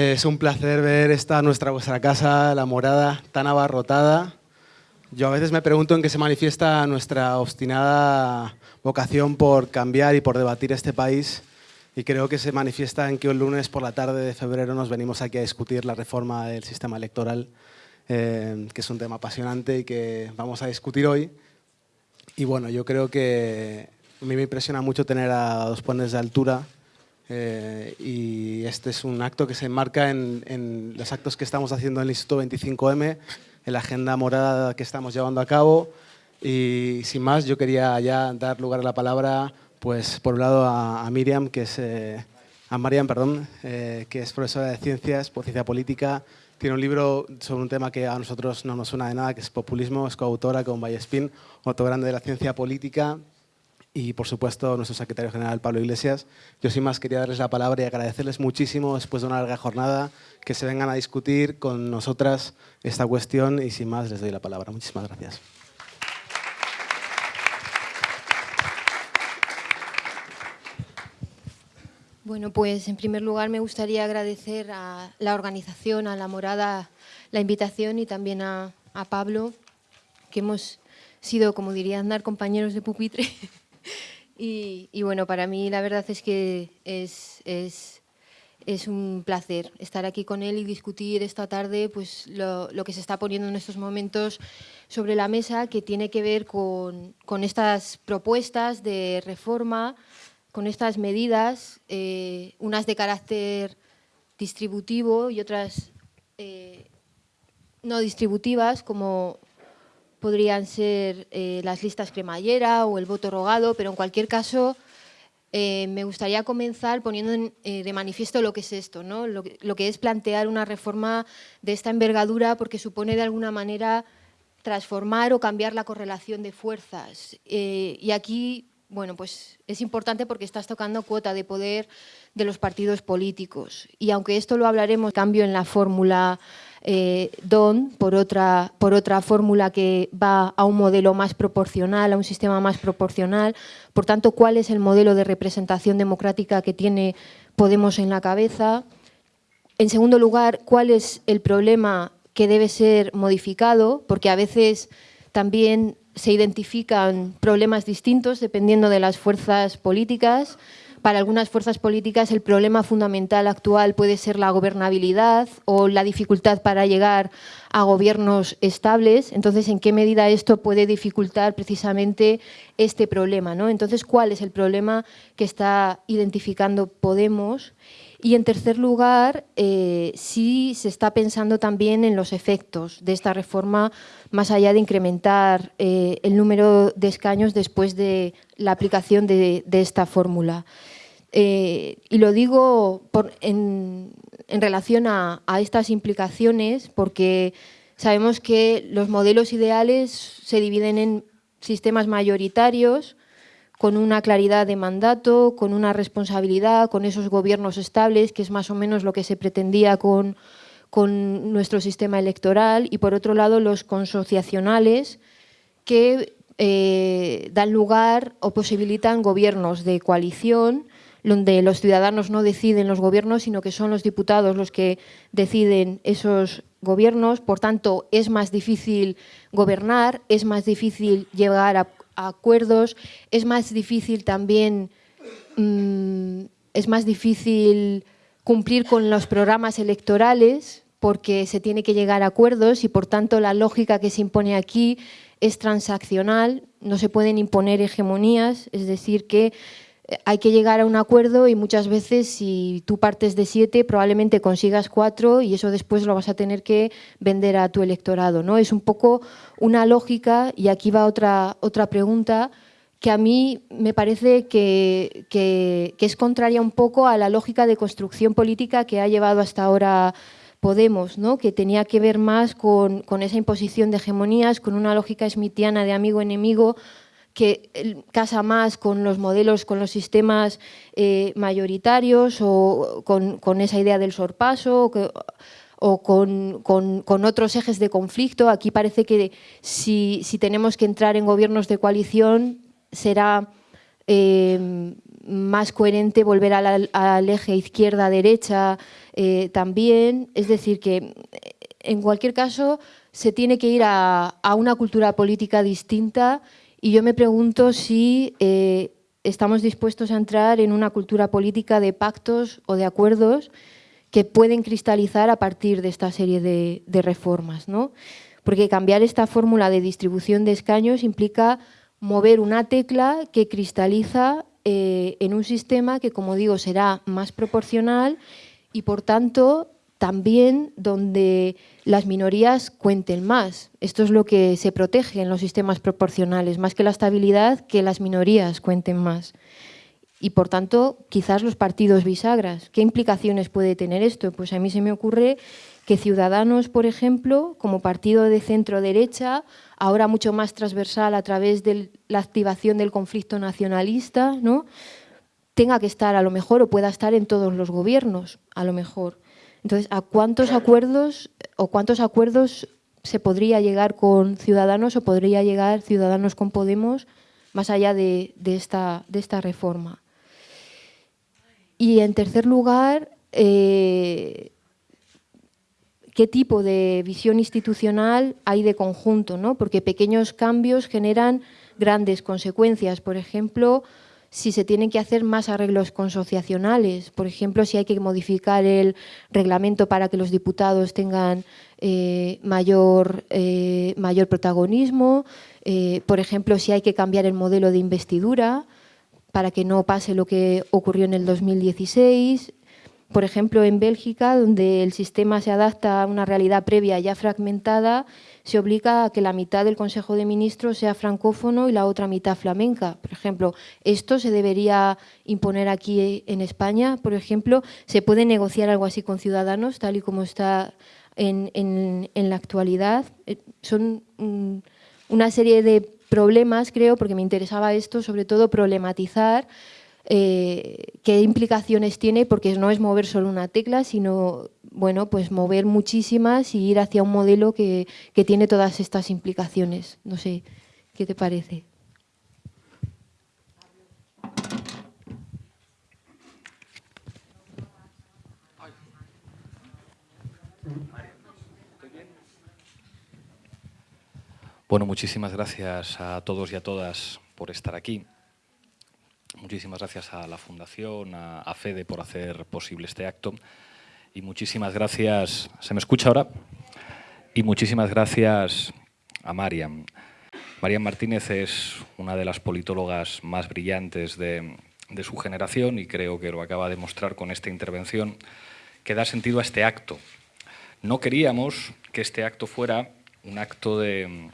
Es un placer ver esta nuestra vuestra casa, la morada, tan abarrotada. Yo a veces me pregunto en qué se manifiesta nuestra obstinada vocación por cambiar y por debatir este país y creo que se manifiesta en que el lunes por la tarde de febrero nos venimos aquí a discutir la reforma del sistema electoral, eh, que es un tema apasionante y que vamos a discutir hoy. Y bueno, yo creo que a mí me impresiona mucho tener a dos pones de altura eh, y este es un acto que se enmarca en, en, los actos que estamos haciendo en el Instituto 25M, en la agenda morada que estamos llevando a cabo. Y sin más yo quería ya dar lugar a la palabra pues por un lado a, a Miriam, que es, eh, a Mariam, perdón, eh, que es profesora de ciencias, por ciencia política, tiene un libro sobre un tema que a nosotros no nos suena de nada, que es populismo, es coautora con Vallespín, otro grande de la ciencia política, y por supuesto nuestro secretario general Pablo Iglesias. Yo sin más quería darles la palabra y agradecerles muchísimo después de una larga jornada que se vengan a discutir con nosotras esta cuestión y sin más les doy la palabra. Muchísimas gracias. Bueno, pues en primer lugar me gustaría agradecer a la organización, a la morada, la invitación y también a, a Pablo, que hemos sido, como diría andar, compañeros de pupitre. y, bueno, para mí la verdad es que es, un placer estar aquí con él y discutir esta tarde pues, lo, que se está poniendo en estos momentos sobre la mesa, que tiene que ver con, con estas propuestas de reforma con estas medidas, eh, unas de carácter distributivo y otras eh, no distributivas, como podrían ser eh, las listas cremallera o el voto rogado, pero en cualquier caso eh, me gustaría comenzar poniendo en, eh, de manifiesto lo que es esto, ¿no? Lo, lo, que es plantear una reforma de esta envergadura porque supone de alguna manera transformar o cambiar la correlación de fuerzas. y aquí bueno, pues es importante porque estás tocando cuota de poder de los partidos políticos. Y aunque esto lo hablaremos, cambio en la fórmula eh, DON por otra, por otra fórmula que va a un modelo más proporcional, a un sistema más proporcional. Por tanto, ¿cuál es el modelo de representación democrática que tiene Podemos en la cabeza? En segundo lugar, ¿cuál es el problema que debe ser modificado? Porque a veces también se identifican problemas distintos dependiendo de las fuerzas políticas. Para algunas fuerzas políticas el problema fundamental actual puede ser la gobernabilidad o la dificultad para llegar a gobiernos estables. Entonces, ¿en qué medida esto puede dificultar precisamente este problema? ¿no? Entonces, ¿cuál es el problema que está identificando Podemos? Y en tercer lugar, eh, sí se está pensando también en los efectos de esta reforma, más allá de incrementar eh, el número de escaños después de la aplicación de esta fórmula. Eh, y lo digo en, relación a, estas implicaciones porque sabemos que los modelos ideales se dividen en sistemas mayoritarios, con una claridad de mandato, con una responsabilidad, con esos gobiernos estables, que es más o menos lo que se pretendía con, con nuestro sistema electoral, y por otro lado los consociacionales, que eh, dan lugar o posibilitan gobiernos de coalición, donde los ciudadanos no deciden los gobiernos, sino que son los diputados los que deciden esos gobiernos. Por tanto, es más difícil gobernar, es más difícil llegar a acuerdos, es más difícil también, mmm, es más difícil cumplir con los programas electorales porque se tiene que llegar a acuerdos y por tanto la lógica que se impone aquí es transaccional, no se pueden imponer hegemonías, es decir que hay que llegar a un acuerdo y muchas veces si tú partes de siete probablemente consigas cuatro y eso después lo vas a tener que vender a tu electorado. ¿no? Es un poco una lógica y aquí va otra, otra pregunta que a mí me parece que, que, es contraria un poco a la lógica de construcción política que ha llevado hasta ahora Podemos, ¿no? que tenía que ver más con, con esa imposición de hegemonías, con una lógica smithiana de amigo-enemigo, que casa más con los modelos, con los sistemas eh, mayoritarios o con, esa idea del sorpaso o, con, otros ejes de conflicto. Aquí parece que si, tenemos que entrar en gobiernos de coalición será eh, más coherente volver al, eje izquierda-derecha eh, también. Es decir, que en cualquier caso se tiene que ir a, una cultura política distinta y yo me pregunto si eh, estamos dispuestos a entrar en una cultura política de pactos o de acuerdos que pueden cristalizar a partir de esta serie de, reformas. ¿no? Porque cambiar esta fórmula de distribución de escaños implica mover una tecla que cristaliza eh, en un sistema que, como digo, será más proporcional y, por tanto, también donde las minorías cuenten más. Esto es lo que se protege en los sistemas proporcionales, más que la estabilidad, que las minorías cuenten más. Y por tanto, quizás los partidos bisagras. ¿Qué implicaciones puede tener esto? Pues a mí se me ocurre que Ciudadanos, por ejemplo, como partido de centro-derecha, ahora mucho más transversal a través de la activación del conflicto nacionalista, ¿no? tenga que estar a lo mejor o pueda estar en todos los gobiernos, a lo mejor. Entonces, ¿a cuántos acuerdos o cuántos acuerdos se podría llegar con Ciudadanos o podría llegar Ciudadanos con Podemos más allá de, esta, reforma? Y en tercer lugar, eh, qué tipo de visión institucional hay de conjunto, ¿no? porque pequeños cambios generan grandes consecuencias. Por ejemplo, si se tienen que hacer más arreglos consociacionales, por ejemplo, si hay que modificar el reglamento para que los diputados tengan eh, mayor, eh, mayor protagonismo, eh, por ejemplo, si hay que cambiar el modelo de investidura para que no pase lo que ocurrió en el 2016, por ejemplo, en Bélgica, donde el sistema se adapta a una realidad previa ya fragmentada, se obliga a que la mitad del Consejo de Ministros sea francófono y la otra mitad flamenca. Por ejemplo, esto se debería imponer aquí en España. Por ejemplo, ¿se puede negociar algo así con Ciudadanos, tal y como está en, la actualidad? Eh, son una serie de problemas, creo, porque me interesaba esto, sobre todo problematizar eh, qué implicaciones tiene, porque no es mover solo una tecla, sino bueno, pues mover muchísimas y ir hacia un modelo que, que tiene todas estas implicaciones. No sé, ¿qué te parece? Bueno, muchísimas gracias a todos y a todas por estar aquí. Muchísimas gracias a la Fundación, a, FEDE por hacer posible este acto. Y muchísimas gracias... ¿Se me escucha ahora? Y muchísimas gracias a Mariam. Mariam Martínez es una de las politólogas más brillantes de, de su generación y creo que lo acaba de mostrar con esta intervención, que da sentido a este acto. No queríamos que este acto fuera un acto de,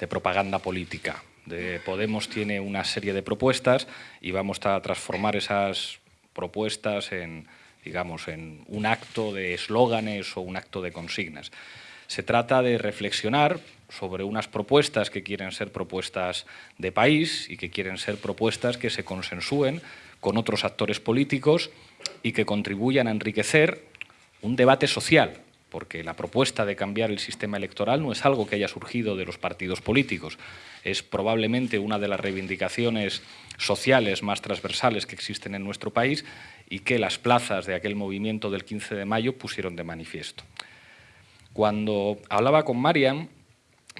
de propaganda política, de Podemos tiene una serie de propuestas y vamos a transformar esas propuestas en, digamos, en un acto de eslóganes o un acto de consignas. Se trata de reflexionar sobre unas propuestas que quieren ser propuestas de país y que quieren ser propuestas que se consensúen con otros actores políticos y que contribuyan a enriquecer un debate social, porque la propuesta de cambiar el sistema electoral no es algo que haya surgido de los partidos políticos, es probablemente una de las reivindicaciones sociales más transversales que existen en nuestro país y que las plazas de aquel movimiento del 15 de mayo pusieron de manifiesto. Cuando hablaba con Mariam,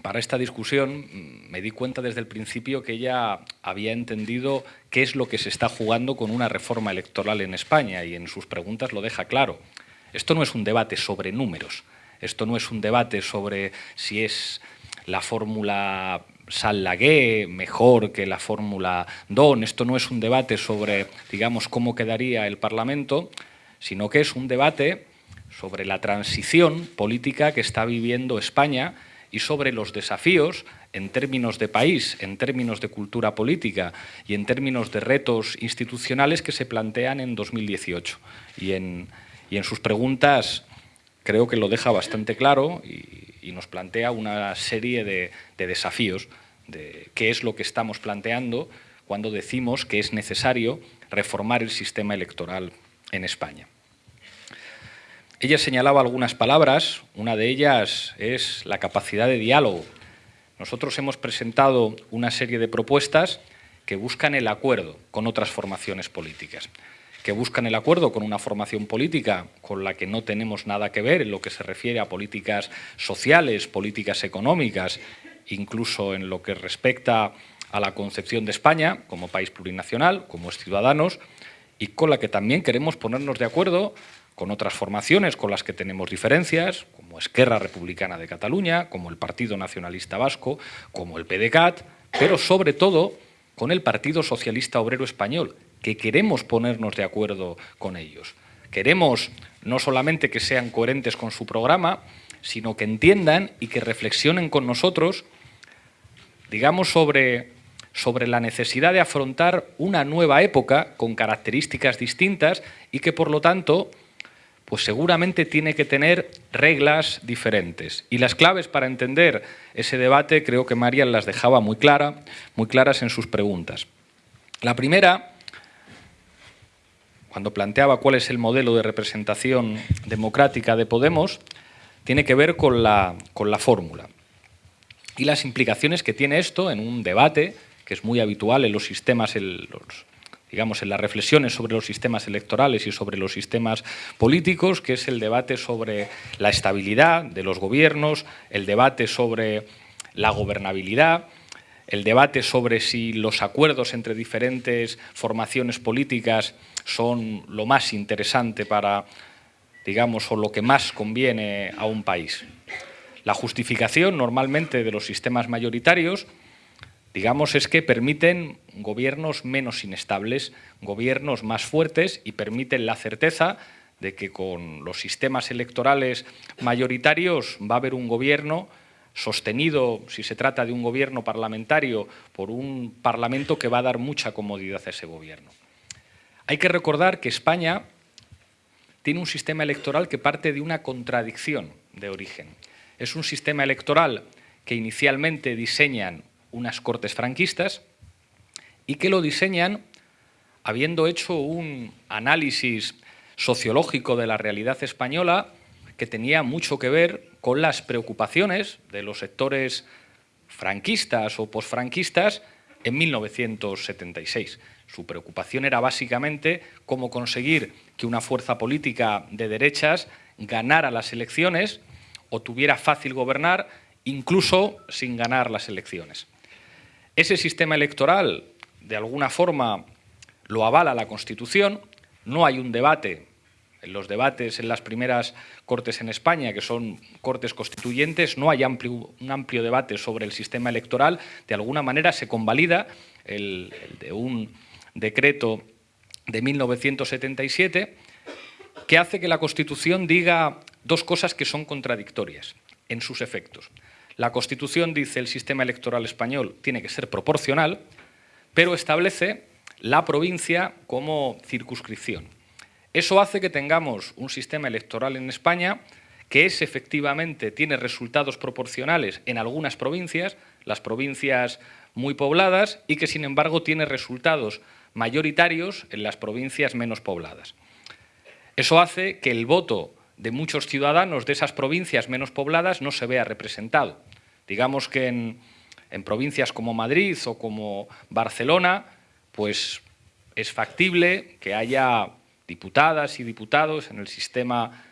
para esta discusión mm, me di cuenta desde el principio que ella había entendido qué es lo que se está jugando con una reforma electoral en España y en sus preguntas lo deja claro. Esto no es un debate sobre números, esto no es un debate sobre si es la fórmula Salagué mejor que la fórmula Don, esto no es un debate sobre, digamos, cómo quedaría el Parlamento, sino que es un debate sobre la transición política que está viviendo España y sobre los desafíos en términos de país, en términos de cultura política y en términos de retos institucionales que se plantean en 2018 y en, y en sus preguntas creo que lo deja bastante claro nos plantea una serie de, desafíos de qué es lo que estamos planteando cuando decimos que es necesario reformar el sistema electoral en España. Ella señalaba algunas palabras, una de ellas es la capacidad de diálogo. Nosotros hemos presentado una serie de propuestas que buscan el acuerdo con otras formaciones políticas, que buscan el acuerdo con una formación política con la que no tenemos nada que ver en lo que se refiere a políticas sociales, políticas económicas, incluso en lo que respecta a la concepción de España como país plurinacional, como ciudadanos, y con la que también queremos ponernos de acuerdo con otras formaciones con las que tenemos diferencias, como Esquerra Republicana de Cataluña, como el Partido Nacionalista Vasco, como el PDCAT, pero sobre todo con el Partido Socialista Obrero Español, que queremos ponernos de acuerdo con ellos. Queremos no solamente que sean coherentes con su programa, sino que entiendan y que reflexionen con nosotros, digamos, sobre, sobre la necesidad de afrontar una nueva época con características distintas y que, por lo tanto, pues seguramente tiene que tener reglas diferentes. Y las claves para entender ese debate creo que María las dejaba muy, clara, muy claras en sus preguntas. La primera, cuando planteaba cuál es el modelo de representación democrática de Podemos, tiene que ver con la, con la fórmula y las implicaciones que tiene esto en un debate que es muy habitual en los sistemas, en los digamos, en las reflexiones sobre los sistemas electorales y sobre los sistemas políticos, que es el debate sobre la estabilidad de los gobiernos, el debate sobre la gobernabilidad, el debate sobre si los acuerdos entre diferentes formaciones políticas son lo más interesante para, digamos, o lo que más conviene a un país. La justificación normalmente de los sistemas mayoritarios digamos, es que permiten gobiernos menos inestables, gobiernos más fuertes y permiten la certeza de que con los sistemas electorales mayoritarios va a haber un gobierno sostenido, si se trata de un gobierno parlamentario, por un parlamento que va a dar mucha comodidad a ese gobierno. Hay que recordar que España tiene un sistema electoral que parte de una contradicción de origen. Es un sistema electoral que inicialmente diseñan unas cortes franquistas y que lo diseñan habiendo hecho un análisis sociológico de la realidad española que tenía mucho que ver con las preocupaciones de los sectores franquistas o posfranquistas en 1976. Su preocupación era básicamente cómo conseguir que una fuerza política de derechas ganara las elecciones o tuviera fácil gobernar incluso sin ganar las elecciones. Ese sistema electoral, de alguna forma, lo avala la Constitución, no hay un debate. En los debates en las primeras cortes en España, que son cortes constituyentes, no hay un amplio debate sobre el sistema electoral, de alguna manera se convalida el, de un decreto de 1977 que hace que la Constitución diga dos cosas que son contradictorias en sus efectos. La Constitución dice el sistema electoral español tiene que ser proporcional, pero establece la provincia como circunscripción. Eso hace que tengamos un sistema electoral en España que es efectivamente, tiene resultados proporcionales en algunas provincias, las provincias muy pobladas, y que sin embargo tiene resultados mayoritarios en las provincias menos pobladas. Eso hace que el voto de muchos ciudadanos de esas provincias menos pobladas no se vea representado. Digamos que en, provincias como Madrid o como Barcelona, pues es factible que haya diputadas y diputados en el sistema,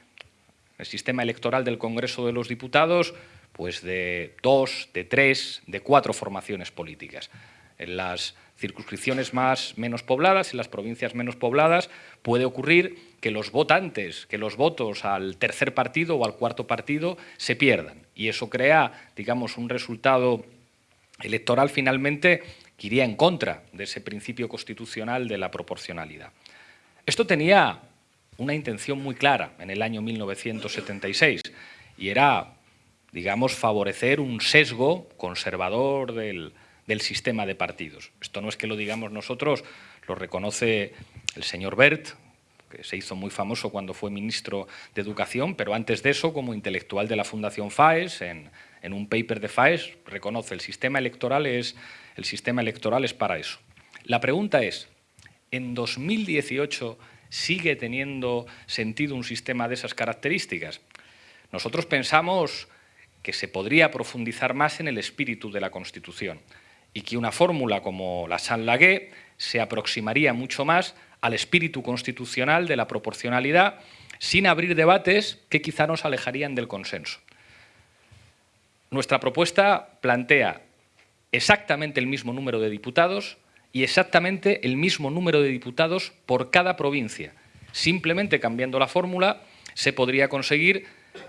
el sistema electoral del Congreso de los Diputados, pues de dos, de tres, de cuatro formaciones políticas. En las circunscripciones más, menos pobladas, en las provincias menos pobladas, puede ocurrir que los votantes, que los votos al tercer partido o al cuarto partido se pierdan. Y eso crea, digamos, un resultado electoral finalmente que iría en contra de ese principio constitucional de la proporcionalidad. Esto tenía una intención muy clara en el año 1976 y era, digamos, favorecer un sesgo conservador del, del sistema de partidos. Esto no es que lo digamos nosotros, lo reconoce el señor Bert, que se hizo muy famoso cuando fue ministro de Educación, pero antes de eso, como intelectual de la Fundación FAES, en, en un paper de FAES, reconoce el sistema electoral es, el sistema electoral es para eso. La pregunta es, ¿en 2018 sigue teniendo sentido un sistema de esas características? Nosotros pensamos que se podría profundizar más en el espíritu de la Constitución y que una fórmula como la Saint-Laguet se aproximaría mucho más al espíritu constitucional de la proporcionalidad sin abrir debates que quizá nos alejarían del consenso. Nuestra propuesta plantea exactamente el mismo número de diputados y exactamente el mismo número de diputados por cada provincia. Simplemente cambiando la fórmula se podría conseguir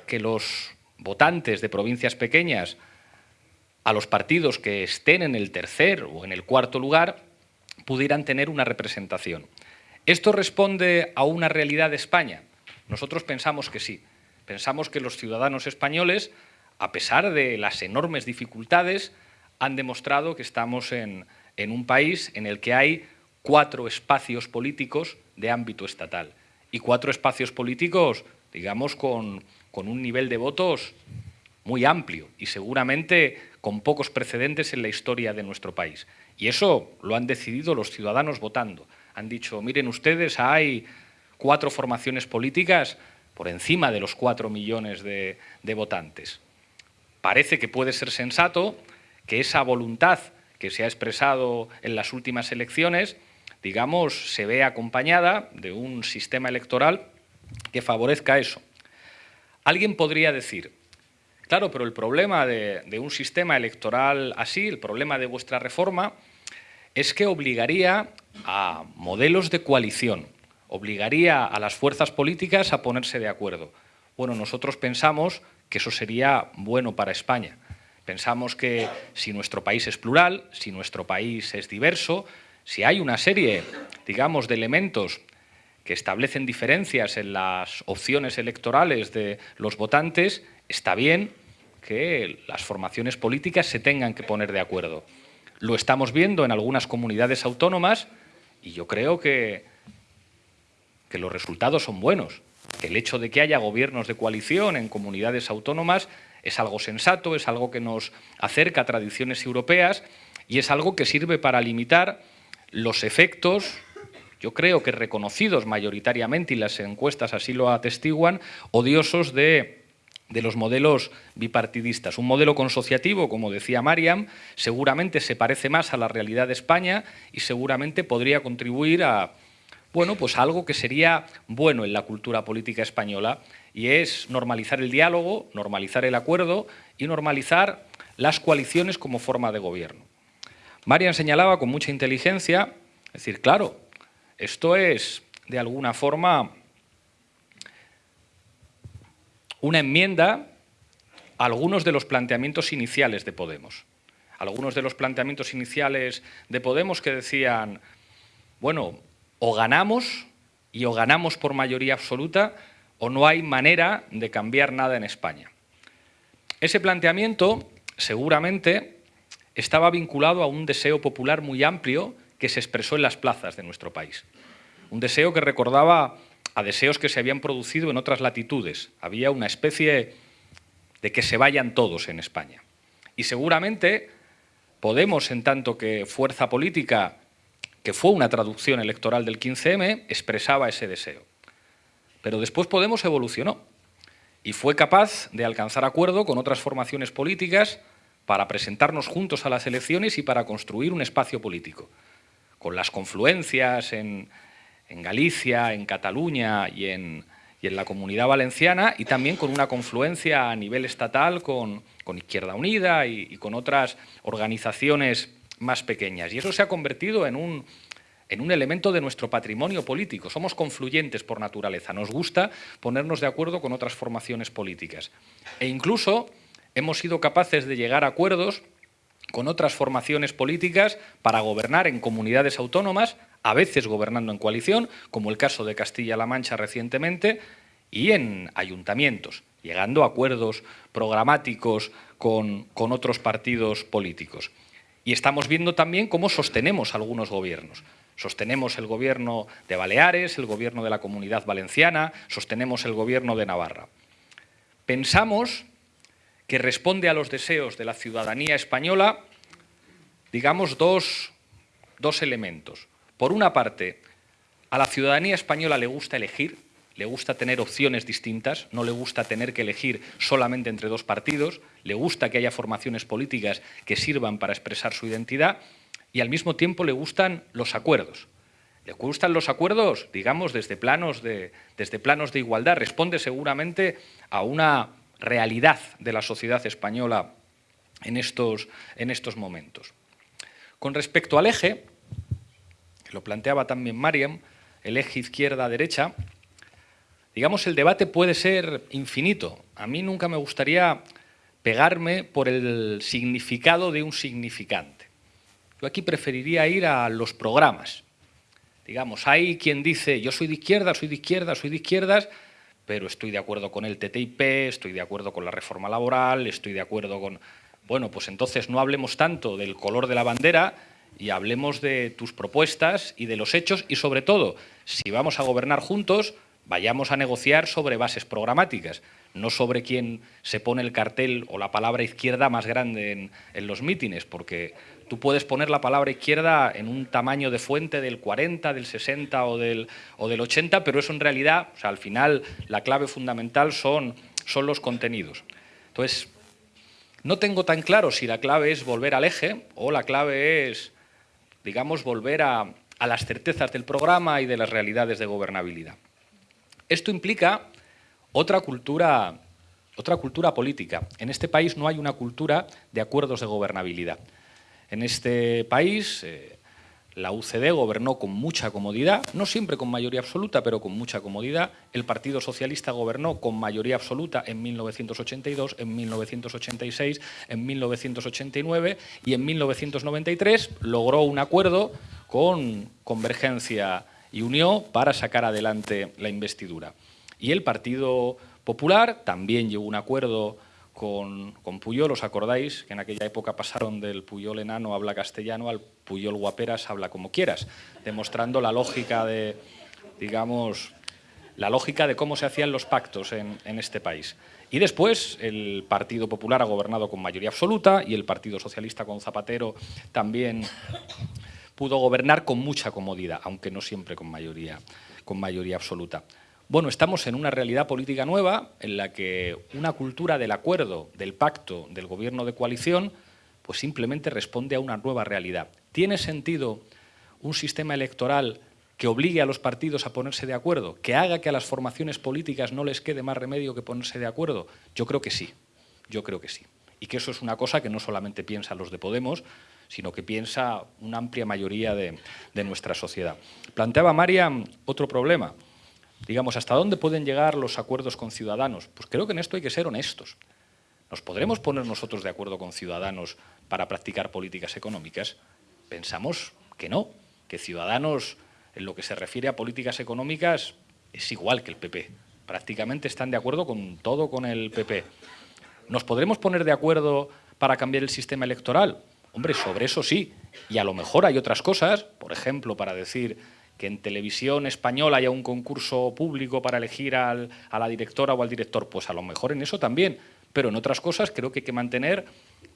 que los votantes de provincias pequeñas a los partidos que estén en el tercer o en el cuarto lugar pudieran tener una representación. ¿Esto responde a una realidad de España? Nosotros pensamos que sí. Pensamos que los ciudadanos españoles, a pesar de las enormes dificultades, han demostrado que estamos en, en un país en el que hay cuatro espacios políticos de ámbito estatal y cuatro espacios políticos, digamos, con, con un nivel de votos muy amplio y seguramente con pocos precedentes en la historia de nuestro país. Y eso lo han decidido los ciudadanos votando. Han dicho, miren ustedes, hay cuatro formaciones políticas por encima de los cuatro millones de, votantes. Parece que puede ser sensato que esa voluntad que se ha expresado en las últimas elecciones, digamos, se vea acompañada de un sistema electoral que favorezca eso. Alguien podría decir, Claro, pero el problema de, un sistema electoral así, el problema de vuestra reforma, es que obligaría a modelos de coalición, obligaría a las fuerzas políticas a ponerse de acuerdo. Bueno, nosotros pensamos que eso sería bueno para España. Pensamos que si nuestro país es plural, si nuestro país es diverso, si hay una serie, digamos, de elementos que establecen diferencias en las opciones electorales de los votantes, está bien que las formaciones políticas se tengan que poner de acuerdo. Lo estamos viendo en algunas comunidades autónomas y yo creo que, que los resultados son buenos. Que el hecho de que haya gobiernos de coalición en comunidades autónomas es algo sensato, es algo que nos acerca a tradiciones europeas y es algo que sirve para limitar los efectos, yo creo que reconocidos mayoritariamente, y las encuestas así lo atestiguan, odiosos de de los modelos bipartidistas. Un modelo consociativo, como decía Mariam, seguramente se parece más a la realidad de España y seguramente podría contribuir a bueno, pues algo que sería bueno en la cultura política española y es normalizar el diálogo, normalizar el acuerdo y normalizar las coaliciones como forma de gobierno. Mariam señalaba con mucha inteligencia, es decir, claro, esto es de alguna forma una enmienda a algunos de los planteamientos iniciales de Podemos. Algunos de los planteamientos iniciales de Podemos que decían, bueno, o ganamos y o ganamos por mayoría absoluta o no hay manera de cambiar nada en España. Ese planteamiento seguramente estaba vinculado a un deseo popular muy amplio que se expresó en las plazas de nuestro país. Un deseo que recordaba a deseos que se habían producido en otras latitudes. Había una especie de que se vayan todos en España. Y seguramente Podemos, en tanto que fuerza política, que fue una traducción electoral del 15M, expresaba ese deseo. Pero después Podemos evolucionó y fue capaz de alcanzar acuerdo con otras formaciones políticas para presentarnos juntos a las elecciones y para construir un espacio político, con las confluencias en, en Galicia, en Cataluña y en, la Comunidad Valenciana y también con una confluencia a nivel estatal con, Izquierda Unida y, con otras organizaciones más pequeñas. Y eso se ha convertido en un, en un elemento de nuestro patrimonio político. Somos confluyentes por naturaleza, nos gusta ponernos de acuerdo con otras formaciones políticas. E incluso hemos sido capaces de llegar a acuerdos con otras formaciones políticas para gobernar en comunidades autónomas a veces gobernando en coalición, como el caso de Castilla-La Mancha recientemente, y en ayuntamientos, llegando a acuerdos programáticos con, con otros partidos políticos. Y estamos viendo también cómo sostenemos algunos gobiernos. Sostenemos el gobierno de Baleares, el gobierno de la Comunidad Valenciana, sostenemos el gobierno de Navarra. Pensamos que responde a los deseos de la ciudadanía española, digamos, dos, dos elementos. Por una parte, a la ciudadanía española le gusta elegir, le gusta tener opciones distintas, no le gusta tener que elegir solamente entre dos partidos, le gusta que haya formaciones políticas que sirvan para expresar su identidad y al mismo tiempo le gustan los acuerdos. Le gustan los acuerdos, digamos, desde planos de, desde planos de igualdad. Responde seguramente a una realidad de la sociedad española en estos, en estos momentos. Con respecto al eje, lo planteaba también Mariam, el eje izquierda-derecha, digamos, el debate puede ser infinito. A mí nunca me gustaría pegarme por el significado de un significante. Yo aquí preferiría ir a los programas. Digamos, hay quien dice, yo soy de izquierda, soy de izquierda, soy de izquierdas, pero estoy de acuerdo con el TTIP, estoy de acuerdo con la reforma laboral, estoy de acuerdo con... Bueno, pues entonces no hablemos tanto del color de la bandera y hablemos de tus propuestas y de los hechos y sobre todo, si vamos a gobernar juntos, vayamos a negociar sobre bases programáticas, no sobre quién se pone el cartel o la palabra izquierda más grande en, los mítines, porque tú puedes poner la palabra izquierda en un tamaño de fuente del 40, del 60 o del, o del 80, pero eso en realidad, o sea, al final, la clave fundamental son, son los contenidos. Entonces, no tengo tan claro si la clave es volver al eje o la clave es, digamos, volver a, las certezas del programa y de las realidades de gobernabilidad. Esto implica otra cultura, otra cultura política. En este país no hay una cultura de acuerdos de gobernabilidad. En este país eh, la UCD gobernó con mucha comodidad, no siempre con mayoría absoluta, pero con mucha comodidad. El Partido Socialista gobernó con mayoría absoluta en 1982, en 1986, en 1989 y en 1993 logró un acuerdo con Convergencia y unió para sacar adelante la investidura. Y el Partido Popular también llegó a un acuerdo con, Puyol, ¿os acordáis? Que en aquella época pasaron del Puyol enano habla castellano al Puyol guaperas habla como quieras, demostrando la lógica de, digamos, la lógica de cómo se hacían los pactos en, en este país. Y después el Partido Popular ha gobernado con mayoría absoluta y el Partido Socialista con Zapatero también pudo gobernar con mucha comodidad, aunque no siempre con mayoría, con mayoría absoluta. Bueno, estamos en una realidad política nueva en la que una cultura del acuerdo, del pacto, del gobierno de coalición, pues simplemente responde a una nueva realidad. ¿Tiene sentido un sistema electoral que obligue a los partidos a ponerse de acuerdo, que haga que a las formaciones políticas no les quede más remedio que ponerse de acuerdo? Yo creo que sí, yo creo que sí. Y que eso es una cosa que no solamente piensan los de Podemos, sino que piensa una amplia mayoría de, nuestra sociedad. Planteaba María otro problema. Digamos, ¿hasta dónde pueden llegar los acuerdos con ciudadanos? Pues creo que en esto hay que ser honestos. ¿Nos podremos poner nosotros de acuerdo con ciudadanos para practicar políticas económicas? Pensamos que no, que Ciudadanos, en lo que se refiere a políticas económicas, es igual que el PP. Prácticamente están de acuerdo con todo con el PP. ¿Nos podremos poner de acuerdo para cambiar el sistema electoral? Hombre, sobre eso sí, y a lo mejor hay otras cosas, por ejemplo, para decir que en televisión española haya un concurso público para elegir a la directora o al director, pues a lo mejor en eso también, pero en otras cosas creo que hay que mantener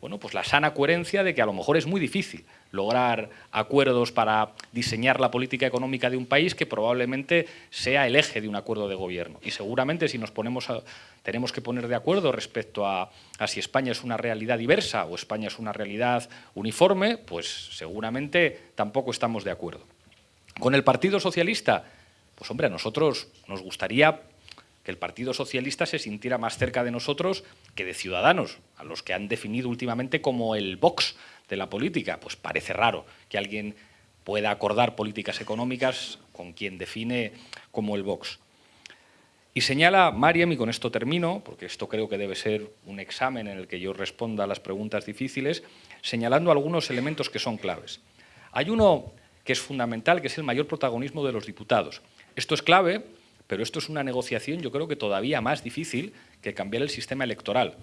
bueno, pues la sana coherencia de que a lo mejor es muy difícil lograr acuerdos para diseñar la política económica de un país que probablemente sea el eje de un acuerdo de gobierno. Y seguramente si nos ponemos tenemos que poner de acuerdo respecto a, a si España es una realidad diversa o España es una realidad uniforme, pues seguramente tampoco estamos de acuerdo. Con el Partido Socialista, pues hombre, a nosotros nos gustaría que el Partido Socialista se sintiera más cerca de nosotros que de Ciudadanos, a los que han definido últimamente como el Vox de la política. Pues parece raro que alguien pueda acordar políticas económicas con quien define como el Vox. Y señala Mariam, y con esto termino, porque esto creo que debe ser un examen en el que yo responda a las preguntas difíciles, señalando algunos elementos que son claves. Hay uno que es fundamental, que es el mayor protagonismo de los diputados. Esto es clave pero esto es una negociación yo creo que todavía más difícil que cambiar el sistema electoral.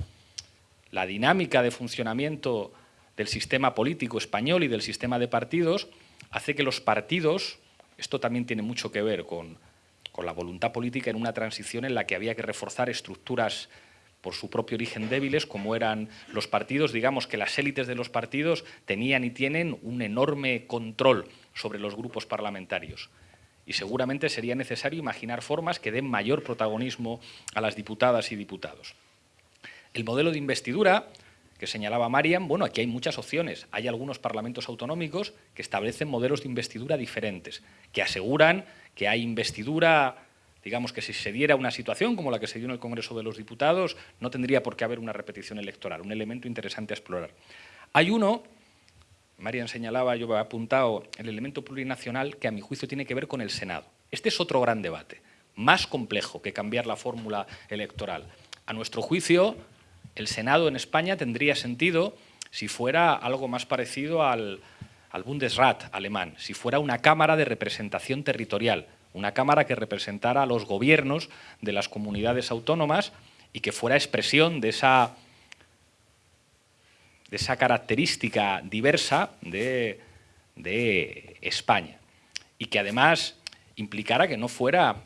La dinámica de funcionamiento del sistema político español y del sistema de partidos hace que los partidos, esto también tiene mucho que ver con, con la voluntad política en una transición en la que había que reforzar estructuras por su propio origen débiles, como eran los partidos, digamos que las élites de los partidos tenían y tienen un enorme control sobre los grupos parlamentarios y seguramente sería necesario imaginar formas que den mayor protagonismo a las diputadas y diputados. El modelo de investidura que señalaba Marian, bueno, aquí hay muchas opciones. Hay algunos parlamentos autonómicos que establecen modelos de investidura diferentes, que aseguran que hay investidura, digamos que si se diera una situación como la que se dio en el Congreso de los Diputados, no tendría por qué haber una repetición electoral, un elemento interesante a explorar. Hay uno Marian señalaba, yo he apuntado el elemento plurinacional que a mi juicio tiene que ver con el Senado. Este es otro gran debate, más complejo que cambiar la fórmula electoral. A nuestro juicio, el Senado en España tendría sentido si fuera algo más parecido al, Bundesrat alemán, si fuera una cámara de representación territorial, una cámara que representara a los gobiernos de las comunidades autónomas y que fuera expresión de esa de esa característica diversa de, España. Y que además implicara que no fuera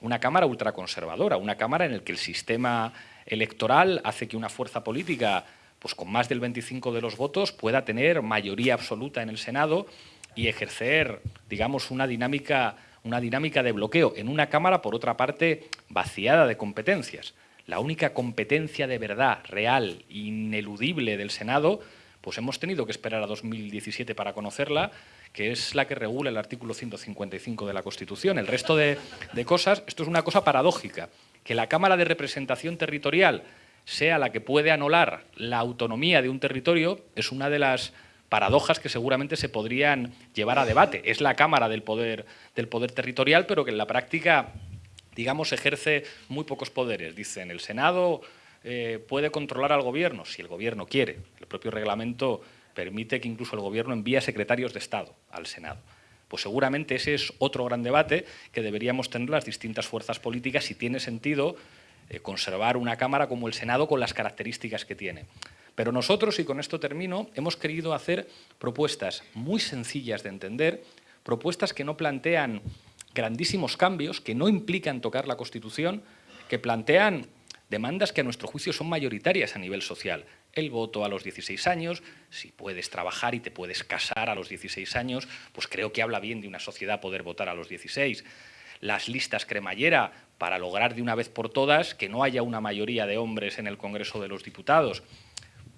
una Cámara ultraconservadora, una Cámara en la que el sistema electoral hace que una fuerza política pues con más del 25 de los votos pueda tener mayoría absoluta en el Senado y ejercer, digamos, una dinámica, una dinámica de bloqueo en una Cámara, por otra parte, vaciada de competencias la única competencia de verdad, real, ineludible del Senado, pues hemos tenido que esperar a 2017 para conocerla, que es la que regula el artículo 155 de la Constitución. El resto de, cosas, esto es una cosa paradójica, que la Cámara de Representación Territorial sea la que puede anular la autonomía de un territorio, es una de las paradojas que seguramente se podrían llevar a debate. Es la Cámara del Poder, Territorial, pero que en la práctica digamos, ejerce muy pocos poderes. Dicen, el Senado eh, puede controlar al gobierno, si el gobierno quiere. El propio reglamento permite que incluso el gobierno envíe secretarios de Estado al Senado. Pues seguramente ese es otro gran debate que deberíamos tener las distintas fuerzas políticas si tiene sentido eh, conservar una Cámara como el Senado con las características que tiene. Pero nosotros, y con esto termino, hemos querido hacer propuestas muy sencillas de entender, propuestas que no plantean grandísimos cambios que no implican tocar la Constitución, que plantean demandas que a nuestro juicio son mayoritarias a nivel social. El voto a los 16 años, si puedes trabajar y te puedes casar a los 16 años, pues creo que habla bien de una sociedad poder votar a los 16. Las listas cremallera para lograr de una vez por todas que no haya una mayoría de hombres en el Congreso de los Diputados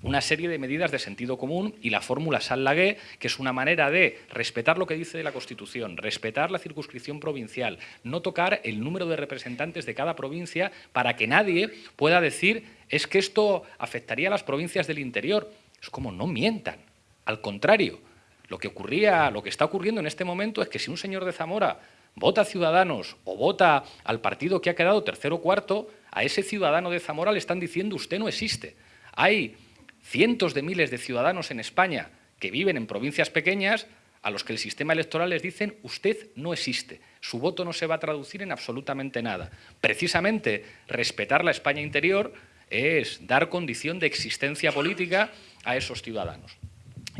una serie de medidas de sentido común y la fórmula Sallagué, que es una manera de respetar lo que dice la Constitución, respetar la circunscripción provincial, no tocar el número de representantes de cada provincia para que nadie pueda decir es que esto afectaría a las provincias del interior. Es como no mientan, al contrario. Lo que, ocurría, lo que está ocurriendo en este momento es que si un señor de Zamora vota a Ciudadanos o vota al partido que ha quedado tercero o cuarto, a ese ciudadano de Zamora le están diciendo usted no existe. Hay cientos de miles de ciudadanos en España que viven en provincias pequeñas a los que el sistema electoral les dicen usted no existe, su voto no se va a traducir en absolutamente nada. Precisamente respetar la España interior es dar condición de existencia política a esos ciudadanos.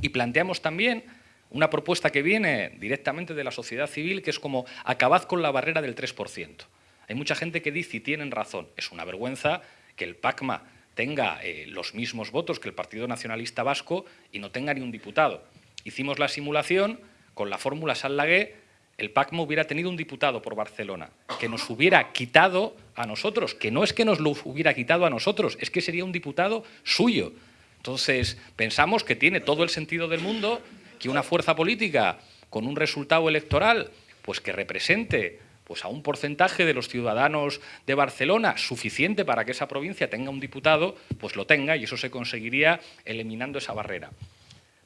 Y planteamos también una propuesta que viene directamente de la sociedad civil, que es como acabad con la barrera del 3%. Hay mucha gente que dice, y tienen razón, es una vergüenza que el PACMA tenga eh, los mismos votos que el Partido Nacionalista Vasco y no tenga ni un diputado. Hicimos la simulación con la fórmula Sallagué, el PACMO hubiera tenido un diputado por Barcelona, que nos hubiera quitado a nosotros, que no es que nos lo hubiera quitado a nosotros, es que sería un diputado suyo. Entonces, pensamos que tiene todo el sentido del mundo que una fuerza política con un resultado electoral pues que represente pues a un porcentaje de los ciudadanos de Barcelona suficiente para que esa provincia tenga un diputado, pues lo tenga y eso se conseguiría eliminando esa barrera.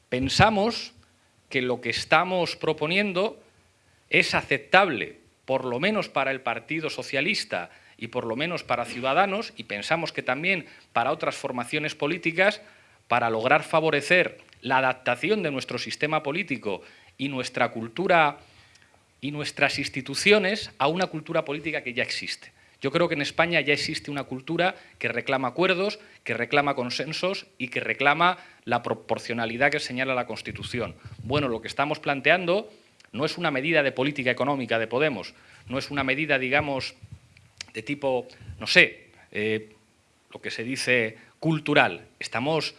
Pensamos que lo que estamos proponiendo es aceptable, por lo menos para el Partido Socialista y por lo menos para Ciudadanos, y pensamos que también para otras formaciones políticas, para lograr favorecer la adaptación de nuestro sistema político y nuestra cultura y nuestras instituciones a una cultura política que ya existe. Yo creo que en España ya existe una cultura que reclama acuerdos, que reclama consensos y que reclama la proporcionalidad que señala la Constitución. Bueno, lo que estamos planteando no es una medida de política económica de Podemos, no es una medida, digamos, de tipo, no sé, eh, lo que se dice cultural. Estamos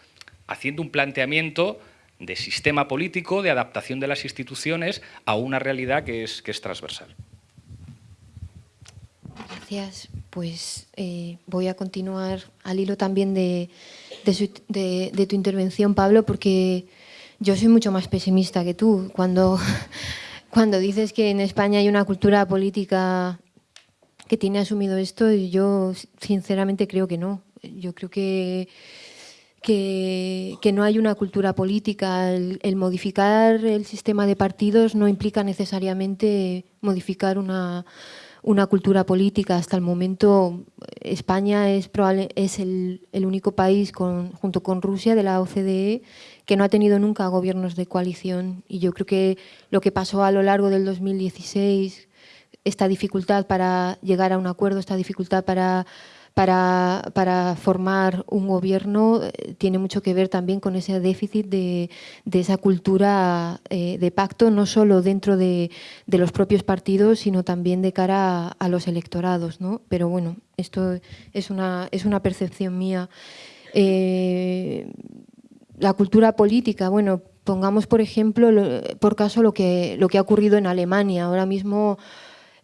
haciendo un planteamiento de sistema político, de adaptación de las instituciones a una realidad que es, que es transversal. Gracias. Pues eh, voy a continuar al hilo también de, de, tu intervención, Pablo, porque yo soy mucho más pesimista que tú. Cuando, cuando dices que en España hay una cultura política que tiene asumido esto, yo sinceramente creo que no. Yo creo que, que, no hay una cultura política. el, modificar el sistema de partidos no implica necesariamente modificar una, una cultura política. Hasta el momento España es, probable, es el, único país, con, junto con Rusia, de la OCDE, que no ha tenido nunca gobiernos de coalición. Y yo creo que lo que pasó a lo largo del 2016, esta dificultad para llegar a un acuerdo, esta dificultad para para, para formar un gobierno eh, tiene mucho que ver también con ese déficit de, esa cultura eh, de pacto, no solo dentro de, de, los propios partidos, sino también de cara a, los electorados. ¿no? Pero bueno, esto es una, es una percepción mía. Eh, la cultura política, bueno, pongamos por ejemplo, por caso, lo que, lo que ha ocurrido en Alemania. Ahora mismo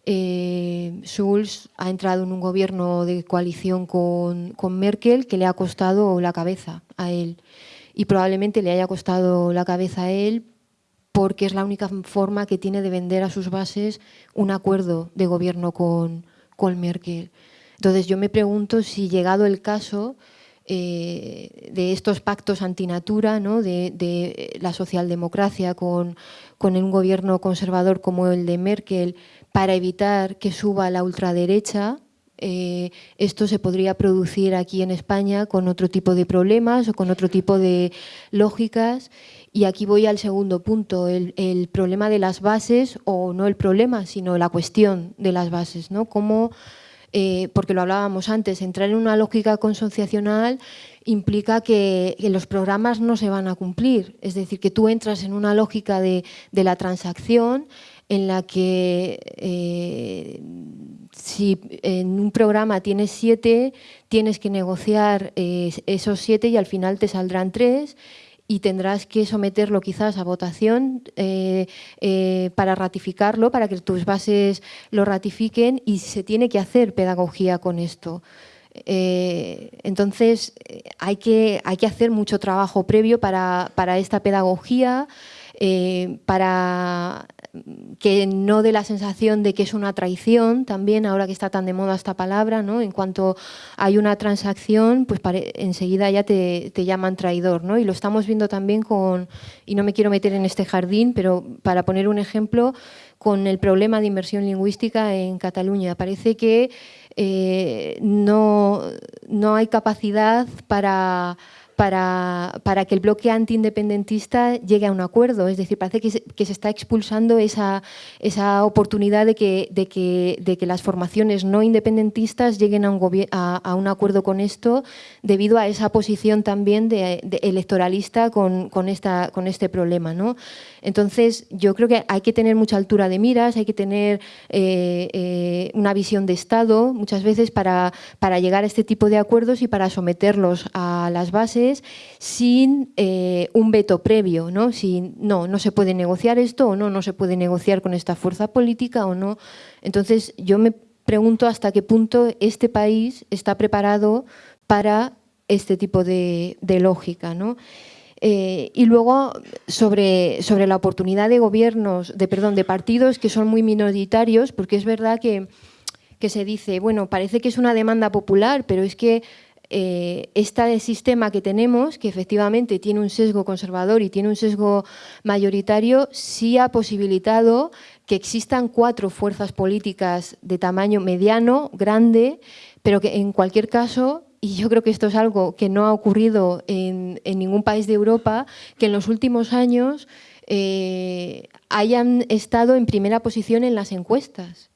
eh, Schulz ha entrado en un gobierno de coalición con, Merkel que le ha costado la cabeza a él. Y probablemente le haya costado la cabeza a él porque es la única forma que tiene de vender a sus bases un acuerdo de gobierno con, con Merkel. Entonces yo me pregunto si llegado el caso eh, de estos pactos antinatura, ¿no? de, de la socialdemocracia con, con un gobierno conservador como el de Merkel, para evitar que suba la ultraderecha. Eh, esto se podría producir aquí en España con otro tipo de problemas o con otro tipo de lógicas. Y aquí voy al segundo punto, el, problema de las bases, o no el problema, sino la cuestión de las bases. ¿no? Cómo, eh, porque lo hablábamos antes, entrar en una lógica consociacional implica que, los programas no se van a cumplir. Es decir, que tú entras en una lógica de, de la transacción en la que eh, si en un programa tienes siete, tienes que negociar eh, esos siete y al final te saldrán tres y tendrás que someterlo quizás a votación eh, para ratificarlo, para que tus bases lo ratifiquen y se tiene que hacer pedagogía con esto. Entonces hay que, hay que hacer mucho trabajo previo para, para esta pedagogía, para que no dé la sensación de que es una traición también, ahora que está tan de moda esta palabra, ¿no? en cuanto hay una transacción, pues enseguida ya te, llaman traidor. ¿no? Y lo estamos viendo también con, y no me quiero meter en este jardín, pero para poner un ejemplo, con el problema de inversión lingüística en Cataluña. Parece que eh, no, no hay capacidad para para, para, que el bloque antiindependentista llegue a un acuerdo. Es decir, parece que se, que se está expulsando esa, esa oportunidad de que, de, que, de que, las formaciones no independentistas lleguen a un, a, un, acuerdo con esto debido a esa posición también de, electoralista con, con, esta, con este problema. ¿no? Entonces, yo creo que hay que tener mucha altura de miras, hay que tener eh, eh, una visión de Estado muchas veces para, para llegar a este tipo de acuerdos y para someterlos a las bases sin eh, un veto previo, ¿no? Si no, no se puede negociar esto o no, no se puede negociar con esta fuerza política o no. Entonces yo me pregunto hasta qué punto este país está preparado para este tipo de, lógica, ¿no? Eh, y luego sobre, sobre la oportunidad de gobiernos, de, perdón, de partidos que son muy minoritarios, porque es verdad que, que se dice, bueno, parece que es una demanda popular, pero es que eh, este sistema que tenemos, que efectivamente tiene un sesgo conservador y tiene un sesgo mayoritario, sí ha posibilitado que existan cuatro fuerzas políticas de tamaño mediano, grande, pero que en cualquier caso y yo creo que esto es algo que no ha ocurrido en, ningún país de Europa, que en los últimos años eh, hayan estado en primera posición en las encuestas.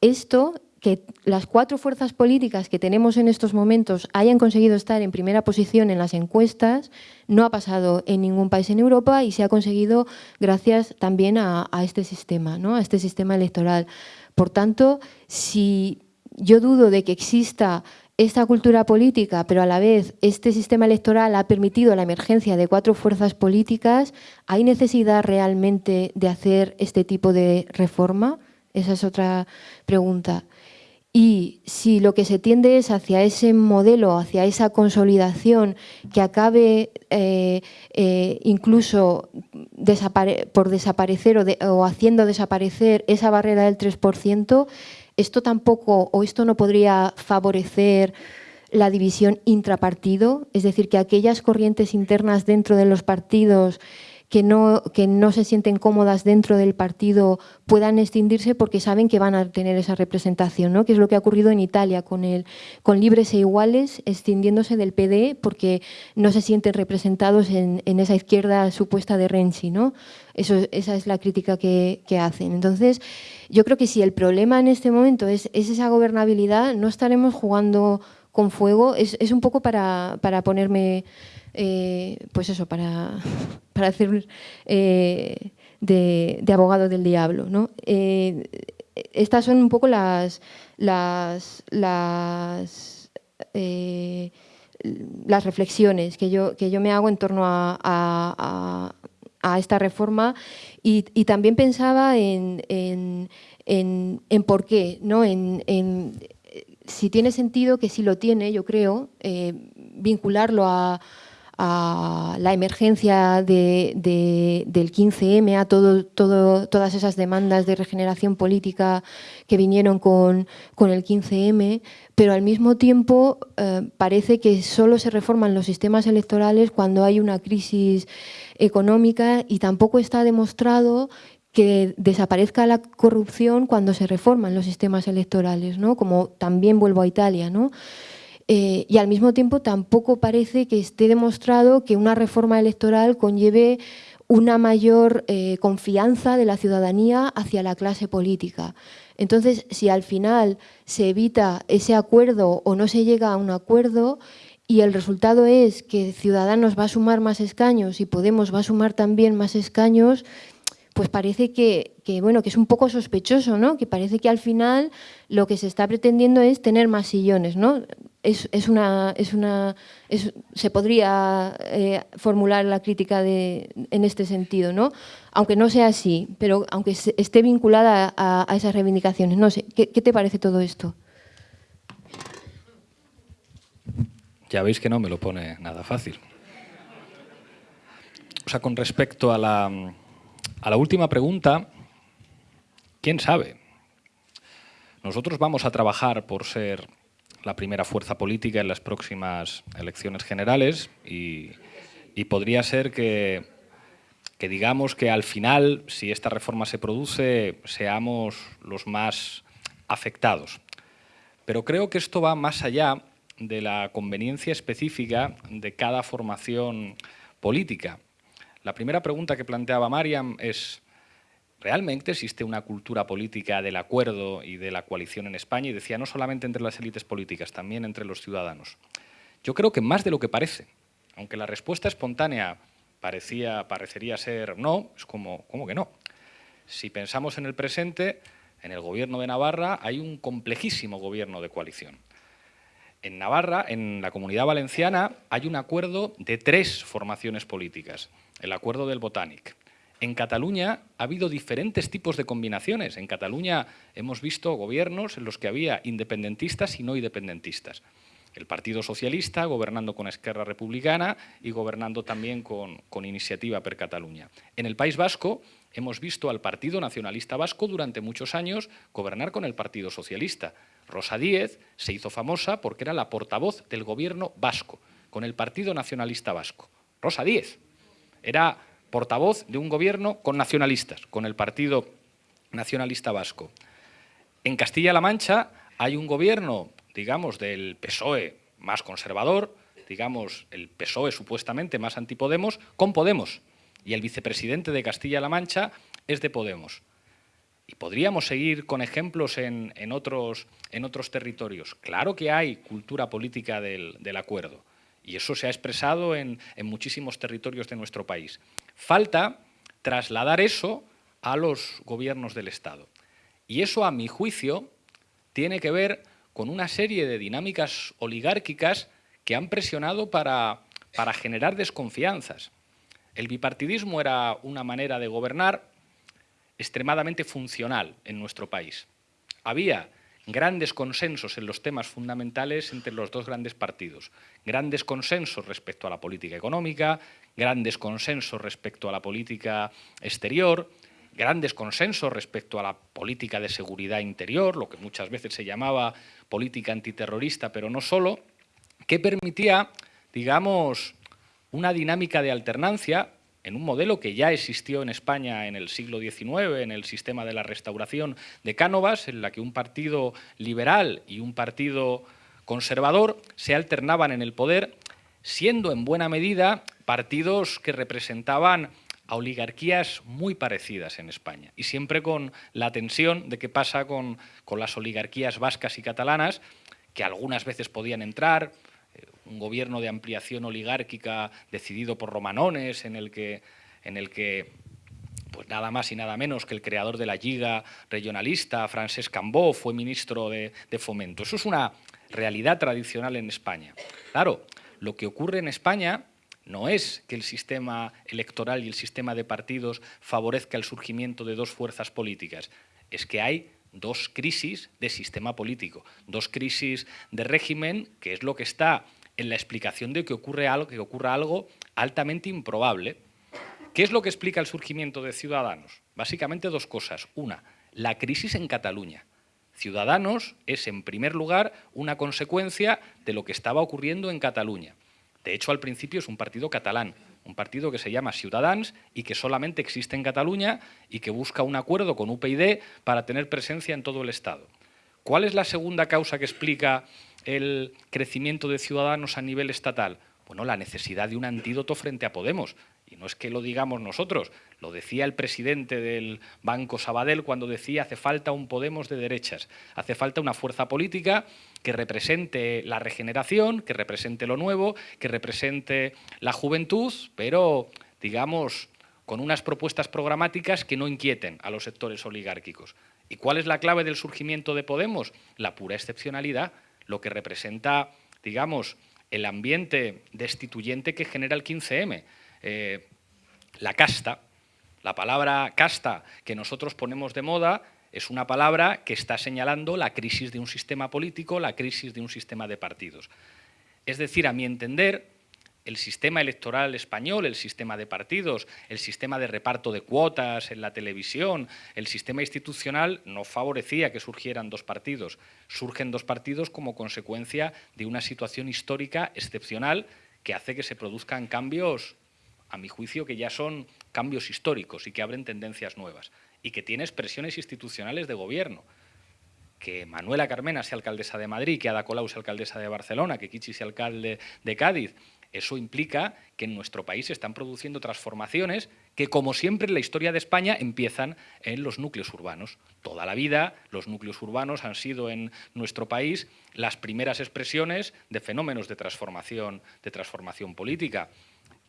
Esto que las cuatro fuerzas políticas que tenemos en estos momentos hayan conseguido estar en primera posición en las encuestas no ha pasado en ningún país en Europa y se ha conseguido gracias también a, este sistema, ¿no? a este sistema electoral. Por tanto, si yo dudo de que exista esta cultura política, pero a la vez este sistema electoral ha permitido la emergencia de cuatro fuerzas políticas, ¿hay necesidad realmente de hacer este tipo de reforma? Esa es otra pregunta. Y si lo que se tiende es hacia ese modelo, hacia esa consolidación que acabe eh, eh, incluso por desaparecer o, o, haciendo desaparecer esa barrera del 3%, esto tampoco o esto no podría favorecer la división intrapartido, es decir, que aquellas corrientes internas dentro de los partidos que no, que no se sienten cómodas dentro del partido puedan extindirse porque saben que van a tener esa representación, ¿no? que es lo que ha ocurrido en Italia con, el, con Libres e Iguales extindiéndose del PD porque no se sienten representados en, en esa izquierda supuesta de Renzi. ¿no? Eso, esa es la crítica que, que, hacen. Entonces, yo creo que si el problema en este momento es, es esa gobernabilidad, no estaremos jugando con fuego. Es, es un poco para, para ponerme eh, pues eso, para, para hacer eh, de, abogado del diablo. ¿no? Eh, estas son un poco las, las, las, reflexiones que yo, que yo me hago en torno a, a, esta reforma y, también pensaba en, en, en, por qué, ¿no? en, si tiene sentido, que sí lo tiene, yo creo, vincularlo a, a la emergencia del 15M, a todo, todas esas demandas de regeneración política que vinieron con, el 15M, pero al mismo tiempo eh, parece que solo se reforman los sistemas electorales cuando hay una crisis económica y tampoco está demostrado que desaparezca la corrupción cuando se reforman los sistemas electorales, como también vuelvo a Italia. ¿no? Eh, y al mismo tiempo tampoco parece que esté demostrado que una reforma electoral conlleve una mayor eh, confianza de la ciudadanía hacia la clase política. Entonces, si al final se evita ese acuerdo o no se llega a un acuerdo y el resultado es que Ciudadanos va a sumar más escaños y Podemos va a sumar también más escaños, pues parece que, bueno, que es un poco sospechoso, ¿no? Que parece que al final lo que se está pretendiendo es tener más sillones, ¿no? Es, una, es una se podría eh, formular la crítica de, en este sentido, ¿no? aunque no sea así, pero aunque esté vinculada a, esas reivindicaciones. No sé, ¿qué, te parece todo esto? Ya veis que no me lo pone nada fácil. O sea, con respecto a la, a la última pregunta, ¿quién sabe? Nosotros vamos a trabajar por ser la primera fuerza política en las próximas elecciones generales y, podría ser que, que, digamos que al final, si esta reforma se produce, seamos los más afectados. Pero creo que esto va más allá de la conveniencia específica de cada formación política. La primera pregunta que planteaba Mariam es ¿Realmente existe una cultura política del acuerdo y de la coalición en España? Y decía, no solamente entre las élites políticas, también entre los ciudadanos. Yo creo que más de lo que parece. Aunque la respuesta espontánea parecía, parecería ser no, es como, ¿cómo que no? Si pensamos en el presente, en el gobierno de Navarra hay un complejísimo gobierno de coalición. En Navarra, en la Comunidad Valenciana, hay un acuerdo de tres formaciones políticas. El acuerdo del Botanic, en Cataluña ha habido diferentes tipos de combinaciones. En Cataluña hemos visto gobiernos en los que había independentistas y no independentistas. El Partido Socialista gobernando con Esquerra Republicana y gobernando también con, Iniciativa per Cataluña. En el País Vasco hemos visto al Partido Nacionalista Vasco durante muchos años gobernar con el Partido Socialista. Rosa Díez se hizo famosa porque era la portavoz del gobierno vasco, con el Partido Nacionalista Vasco. Rosa Díez era portavoz de un gobierno con nacionalistas, con el Partido Nacionalista Vasco. En Castilla-La Mancha hay un gobierno, digamos, del PSOE más conservador, digamos, el PSOE supuestamente más antipodemos, con Podemos. Y el vicepresidente de Castilla-La Mancha es de Podemos. Y podríamos seguir con ejemplos en, otros, en otros, territorios. Claro que hay cultura política del, acuerdo. Y eso se ha expresado en, en muchísimos territorios de nuestro país. Falta trasladar eso a los gobiernos del Estado. Y eso, a mi juicio, tiene que ver con una serie de dinámicas oligárquicas que han presionado para, para generar desconfianzas. El bipartidismo era una manera de gobernar extremadamente funcional en nuestro país. Había grandes consensos en los temas fundamentales entre los dos grandes partidos. Grandes consensos respecto a la política económica, grandes consensos respecto a la política exterior, grandes consensos respecto a la política de seguridad interior, lo que muchas veces se llamaba política antiterrorista, pero no solo, que permitía, digamos, una dinámica de alternancia en un modelo que ya existió en España en el siglo XIX, en el sistema de la restauración de Cánovas, en la que un partido liberal y un partido conservador se alternaban en el poder, siendo en buena medida partidos que representaban a oligarquías muy parecidas en España. Y siempre con la tensión de qué pasa con, con las oligarquías vascas y catalanas, que algunas veces podían entrar, un gobierno de ampliación oligárquica decidido por romanones, en el que, en el que pues nada más y nada menos que el creador de la Liga regionalista, Francesc Cambó, fue ministro de, de Fomento. Eso es una realidad tradicional en España. Claro, lo que ocurre en España no es que el sistema electoral y el sistema de partidos favorezca el surgimiento de dos fuerzas políticas, es que hay dos crisis de sistema político, dos crisis de régimen, que es lo que está en la explicación de que, ocurre algo, que ocurra algo altamente improbable. ¿Qué es lo que explica el surgimiento de Ciudadanos? Básicamente dos cosas. Una, la crisis en Cataluña. Ciudadanos es, en primer lugar, una consecuencia de lo que estaba ocurriendo en Cataluña. De hecho, al principio es un partido catalán, un partido que se llama Ciudadans y que solamente existe en Cataluña y que busca un acuerdo con UPyD para tener presencia en todo el Estado. ¿Cuál es la segunda causa que explica el crecimiento de ciudadanos a nivel estatal? Bueno, la necesidad de un antídoto frente a Podemos. Y no es que lo digamos nosotros, lo decía el presidente del Banco Sabadell cuando decía hace falta un Podemos de derechas, hace falta una fuerza política que represente la regeneración, que represente lo nuevo, que represente la juventud, pero, digamos, con unas propuestas programáticas que no inquieten a los sectores oligárquicos. ¿Y cuál es la clave del surgimiento de Podemos? La pura excepcionalidad, lo que representa, digamos, el ambiente destituyente que genera el 15M. Eh, la casta, la palabra casta que nosotros ponemos de moda es una palabra que está señalando la crisis de un sistema político, la crisis de un sistema de partidos. Es decir, a mi entender, el sistema electoral español, el sistema de partidos, el sistema de reparto de cuotas en la televisión, el sistema institucional no favorecía que surgieran dos partidos. Surgen dos partidos como consecuencia de una situación histórica excepcional que hace que se produzcan cambios, a mi juicio, que ya son cambios históricos y que abren tendencias nuevas y que tiene expresiones institucionales de gobierno que Manuela Carmena sea alcaldesa de Madrid, que Ada Colau sea alcaldesa de Barcelona, que Kichi sea alcalde de Cádiz, eso implica que en nuestro país se están produciendo transformaciones que, como siempre en la historia de España, empiezan en los núcleos urbanos. Toda la vida los núcleos urbanos han sido en nuestro país las primeras expresiones de fenómenos de transformación, de transformación política.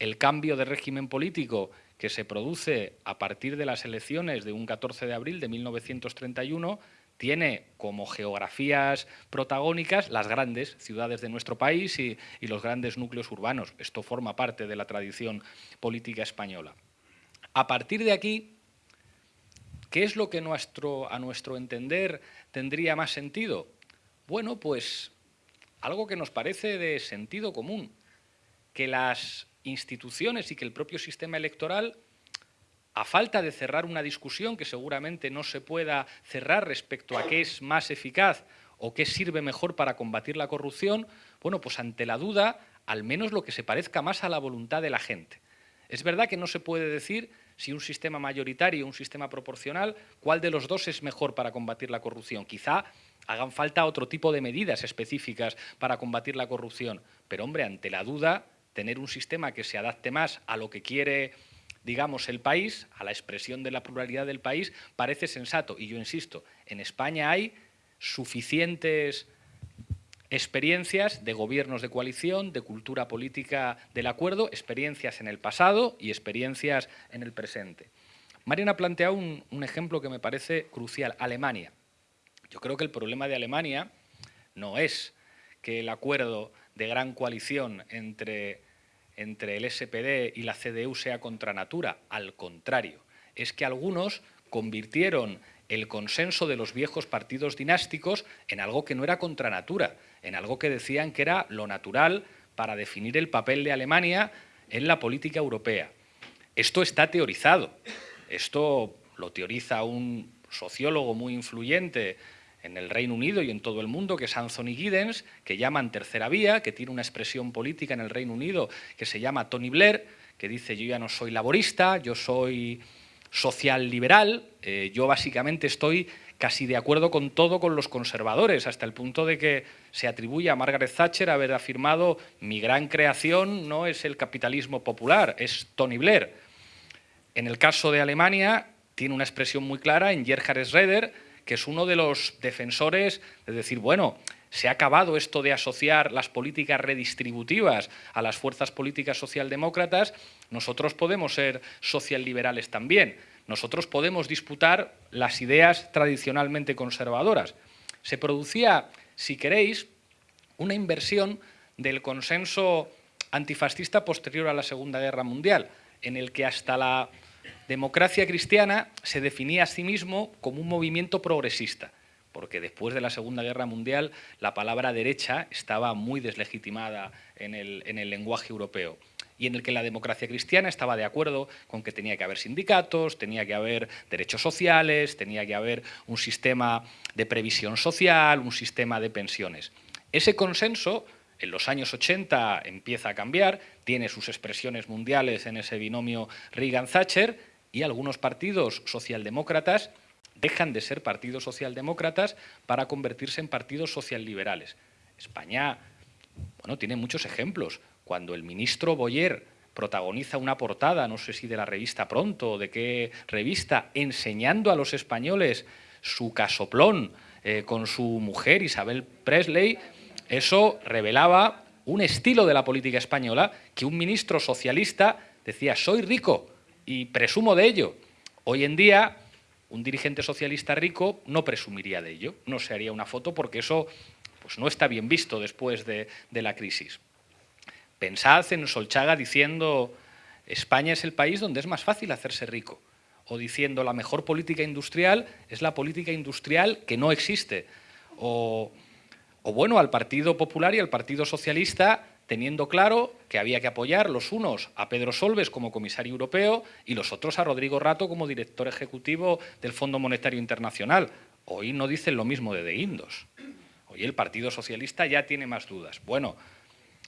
El cambio de régimen político que se produce a partir de las elecciones de un 14 de abril de 1931 tiene como geografías protagónicas las grandes ciudades de nuestro país y, los grandes núcleos urbanos. Esto forma parte de la tradición política española. A partir de aquí, ¿qué es lo que a nuestro entender tendría más sentido? Bueno, pues algo que nos parece de sentido común, que las instituciones y que el propio sistema electoral a falta de cerrar una discusión que seguramente no se pueda cerrar respecto a qué es más eficaz o qué sirve mejor para combatir la corrupción, bueno, pues ante la duda, al menos lo que se parezca más a la voluntad de la gente. Es verdad que no se puede decir si un sistema mayoritario o un sistema proporcional, cuál de los dos es mejor para combatir la corrupción. Quizá hagan falta otro tipo de medidas específicas para combatir la corrupción, pero hombre, ante la duda, tener un sistema que se adapte más a lo que quiere digamos, el país, a la expresión de la pluralidad del país, parece sensato. Y yo insisto, en España hay suficientes experiencias de gobiernos de coalición, de cultura política del acuerdo, experiencias en el pasado y experiencias en el presente. Mariana ha planteado un, un ejemplo que me parece crucial, Alemania. Yo creo que el problema de Alemania no es que el acuerdo de gran coalición entre, entre el SPD y la CDU sea contra natura, al contrario, es que algunos convirtieron el consenso de los viejos partidos dinásticos en algo que no era contra natura, en algo que decían que era lo natural para definir el papel de Alemania en la política europea. Esto está teorizado, esto lo teoriza un sociólogo muy influyente en el Reino Unido y en todo el mundo, que es Anthony Giddens, que llaman tercera vía, que tiene una expresión política en el Reino Unido que se llama Tony Blair, que dice yo ya no soy laborista, yo soy social liberal, eh, yo básicamente estoy casi de acuerdo con todo con los conservadores, hasta el punto de que se atribuye a Margaret Thatcher haber afirmado mi gran creación no es el capitalismo popular, es Tony Blair. En el caso de Alemania tiene una expresión muy clara en Gerhard Schroeder, que es uno de los defensores de decir, bueno, se ha acabado esto de asociar las políticas redistributivas a las fuerzas políticas socialdemócratas, nosotros podemos ser socialliberales también, nosotros podemos disputar las ideas tradicionalmente conservadoras. Se producía, si queréis, una inversión del consenso antifascista posterior a la Segunda Guerra Mundial, en el que hasta la democracia cristiana se definía a sí mismo como un movimiento progresista, porque después de la Segunda Guerra Mundial la palabra derecha estaba muy deslegitimada en el, en el lenguaje europeo y en el que la democracia cristiana estaba de acuerdo con que tenía que haber sindicatos, tenía que haber derechos sociales, tenía que haber un sistema de previsión social, un sistema de pensiones. Ese consenso en los años 80 empieza a cambiar, tiene sus expresiones mundiales en ese binomio Reagan-Thatcher y algunos partidos socialdemócratas dejan de ser partidos socialdemócratas para convertirse en partidos socialliberales. España bueno, tiene muchos ejemplos. Cuando el ministro Boyer protagoniza una portada, no sé si de la revista Pronto o de qué revista, enseñando a los españoles su casoplón eh, con su mujer Isabel Presley, eso revelaba un estilo de la política española que un ministro socialista decía, soy rico y presumo de ello. Hoy en día, un dirigente socialista rico no presumiría de ello, no se haría una foto porque eso pues, no está bien visto después de, de la crisis. Pensad en Solchaga diciendo, España es el país donde es más fácil hacerse rico, o diciendo, la mejor política industrial es la política industrial que no existe, o o bueno, al Partido Popular y al Partido Socialista teniendo claro que había que apoyar los unos a Pedro Solves como comisario europeo y los otros a Rodrigo Rato como director ejecutivo del Fondo Monetario Internacional. Hoy no dicen lo mismo de De Indos. Hoy el Partido Socialista ya tiene más dudas. Bueno,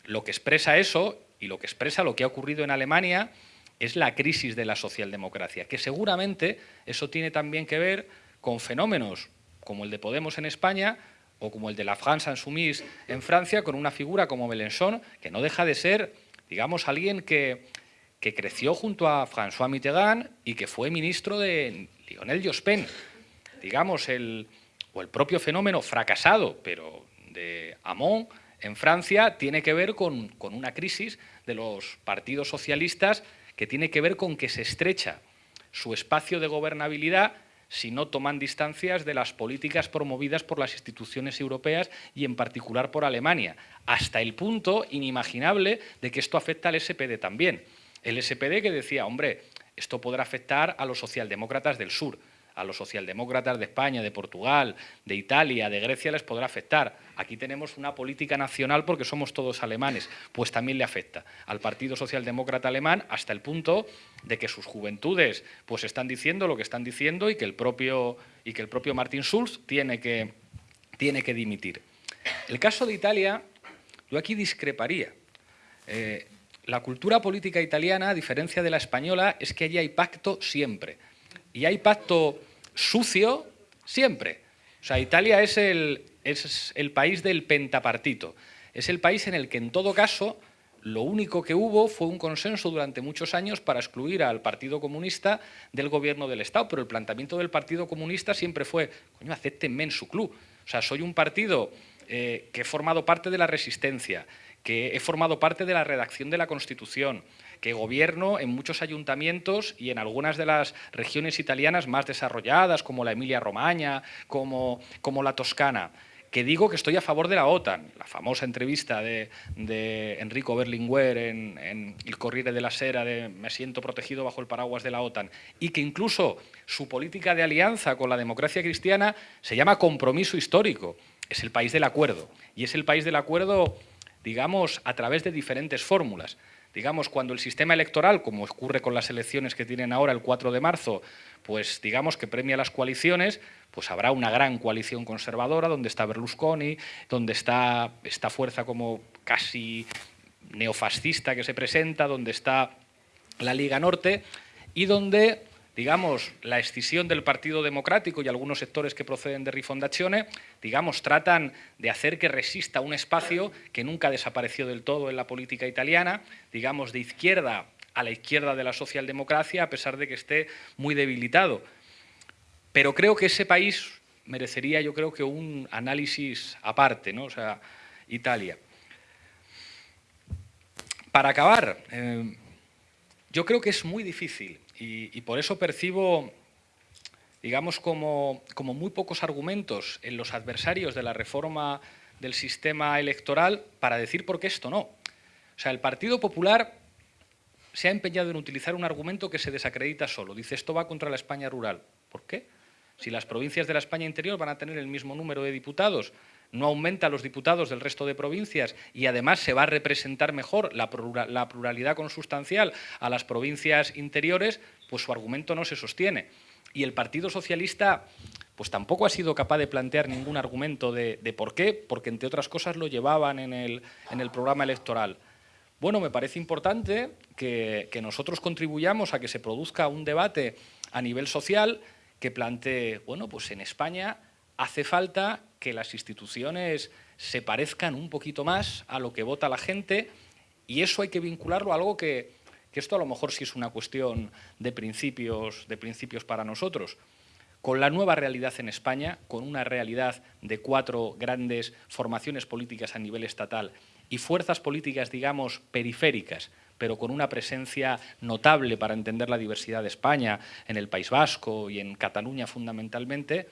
lo que expresa eso y lo que expresa lo que ha ocurrido en Alemania es la crisis de la socialdemocracia, que seguramente eso tiene también que ver con fenómenos como el de Podemos en España, o como el de la France Insoumise en Francia, con una figura como Mélenchon, que no deja de ser, digamos, alguien que, que creció junto a François Mitterrand y que fue ministro de Lionel Jospin. Digamos, el, o el propio fenómeno fracasado, pero de Hamon en Francia, tiene que ver con, con una crisis de los partidos socialistas que tiene que ver con que se estrecha su espacio de gobernabilidad si no toman distancias de las políticas promovidas por las instituciones europeas y en particular por Alemania, hasta el punto inimaginable de que esto afecta al SPD también. El SPD que decía, hombre, esto podrá afectar a los socialdemócratas del sur, a los socialdemócratas de España, de Portugal, de Italia, de Grecia les podrá afectar. Aquí tenemos una política nacional porque somos todos alemanes, pues también le afecta al Partido Socialdemócrata Alemán hasta el punto de que sus juventudes pues están diciendo lo que están diciendo y que el propio, y que el propio Martin Schulz tiene que, tiene que dimitir. El caso de Italia, yo aquí discreparía. Eh, la cultura política italiana, a diferencia de la española, es que allí hay pacto siempre y hay pacto sucio siempre. O sea, Italia es el, es el país del pentapartito. Es el país en el que, en todo caso, lo único que hubo fue un consenso durante muchos años para excluir al Partido Comunista del gobierno del Estado, pero el planteamiento del Partido Comunista siempre fue, coño, acéptenme en su club. O sea, soy un partido eh, que he formado parte de la resistencia, que he formado parte de la redacción de la Constitución, que gobierno en muchos ayuntamientos y en algunas de las regiones italianas más desarrolladas, como la Emilia-Romagna, como, como la Toscana, que digo que estoy a favor de la OTAN. La famosa entrevista de, Enrico Berlinguer en, en, El Corriere de la Sera de me siento protegido bajo el paraguas de la OTAN y que incluso su política de alianza con la democracia cristiana se llama compromiso histórico. Es el país del acuerdo y es el país del acuerdo, digamos, a través de diferentes fórmulas digamos, cuando el sistema electoral, como ocurre con las elecciones que tienen ahora el 4 de marzo, pues digamos que premia las coaliciones, pues habrá una gran coalición conservadora donde está Berlusconi, donde está esta fuerza como casi neofascista que se presenta, donde está la Liga Norte y donde digamos, la escisión del Partido Democrático y algunos sectores que proceden de Rifondazione, digamos, tratan de hacer que resista un espacio que nunca desapareció del todo en la política italiana, digamos, de izquierda a la izquierda de la socialdemocracia, a pesar de que esté muy debilitado. Pero creo que ese país merecería, yo creo que un análisis aparte, ¿no? O sea, Italia. Para acabar, eh, yo creo que es muy difícil y, por eso percibo, digamos, como, como muy pocos argumentos en los adversarios de la reforma del sistema electoral para decir por qué esto no. O sea, el Partido Popular se ha empeñado en utilizar un argumento que se desacredita solo. Dice, esto va contra la España rural. ¿Por qué? Si las provincias de la España interior van a tener el mismo número de diputados, no aumenta los diputados del resto de provincias y además se va a representar mejor la pluralidad consustancial a las provincias interiores, pues su argumento no se sostiene. Y el Partido Socialista pues tampoco ha sido capaz de plantear ningún argumento de, por qué, porque entre otras cosas lo llevaban en el, programa electoral. Bueno, me parece importante que, que nosotros contribuyamos a que se produzca un debate a nivel social que plantee, bueno, pues en España hace falta que las instituciones se parezcan un poquito más a lo que vota la gente y eso hay que vincularlo a algo que, esto a lo mejor sí es una cuestión de principios, de principios para nosotros. Con la nueva realidad en España, con una realidad de cuatro grandes formaciones políticas a nivel estatal y fuerzas políticas, digamos, periféricas, pero con una presencia notable para entender la diversidad de España, en el País Vasco y en Cataluña fundamentalmente,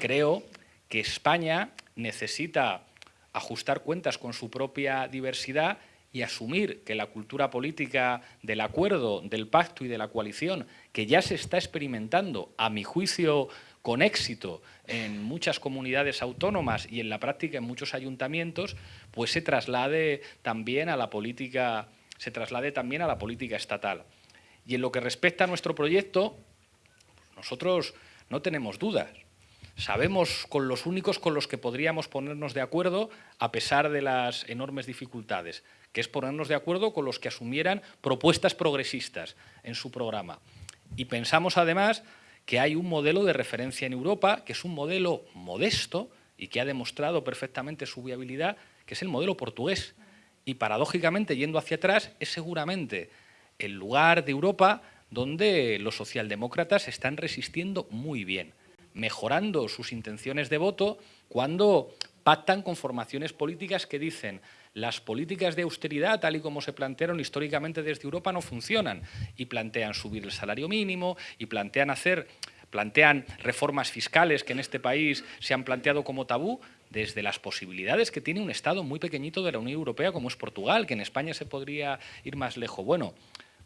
creo que España necesita ajustar cuentas con su propia diversidad y asumir que la cultura política del acuerdo, del pacto y de la coalición, que ya se está experimentando, a mi juicio, con éxito en muchas comunidades autónomas y en la práctica en muchos ayuntamientos, pues se traslade también a la política, se traslade también a la política estatal. Y en lo que respecta a nuestro proyecto, nosotros no tenemos dudas. Sabemos con los únicos con los que podríamos ponernos de acuerdo a pesar de las enormes dificultades, que es ponernos de acuerdo con los que asumieran propuestas progresistas en su programa. Y pensamos además que hay un modelo de referencia en Europa, que es un modelo modesto y que ha demostrado perfectamente su viabilidad, que es el modelo portugués. Y paradójicamente, yendo hacia atrás, es seguramente el lugar de Europa donde los socialdemócratas están resistiendo muy bien mejorando sus intenciones de voto cuando pactan con formaciones políticas que dicen las políticas de austeridad, tal y como se plantearon históricamente desde Europa, no funcionan y plantean subir el salario mínimo y plantean hacer plantean reformas fiscales que en este país se han planteado como tabú desde las posibilidades que tiene un Estado muy pequeñito de la Unión Europea como es Portugal, que en España se podría ir más lejos. Bueno,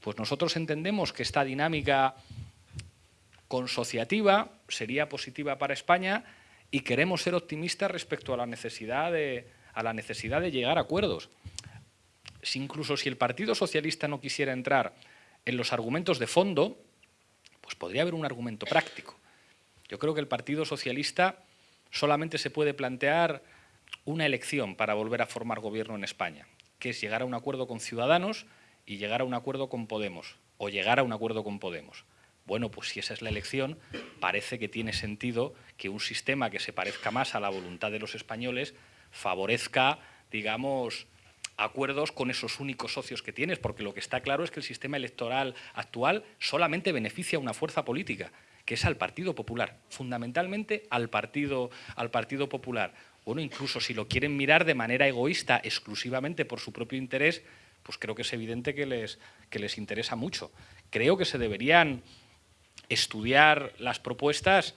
pues nosotros entendemos que esta dinámica consociativa, sería positiva para España y queremos ser optimistas respecto a la necesidad de, a la necesidad de llegar a acuerdos. Si incluso si el Partido Socialista no quisiera entrar en los argumentos de fondo, pues podría haber un argumento práctico. Yo creo que el Partido Socialista solamente se puede plantear una elección para volver a formar gobierno en España, que es llegar a un acuerdo con Ciudadanos y llegar a un acuerdo con Podemos, o llegar a un acuerdo con Podemos. Bueno, pues si esa es la elección, parece que tiene sentido que un sistema que se parezca más a la voluntad de los españoles favorezca, digamos, acuerdos con esos únicos socios que tienes, porque lo que está claro es que el sistema electoral actual solamente beneficia a una fuerza política, que es al Partido Popular, fundamentalmente al Partido, al Partido Popular. Bueno, incluso si lo quieren mirar de manera egoísta, exclusivamente por su propio interés, pues creo que es evidente que les, que les interesa mucho. Creo que se deberían estudiar las propuestas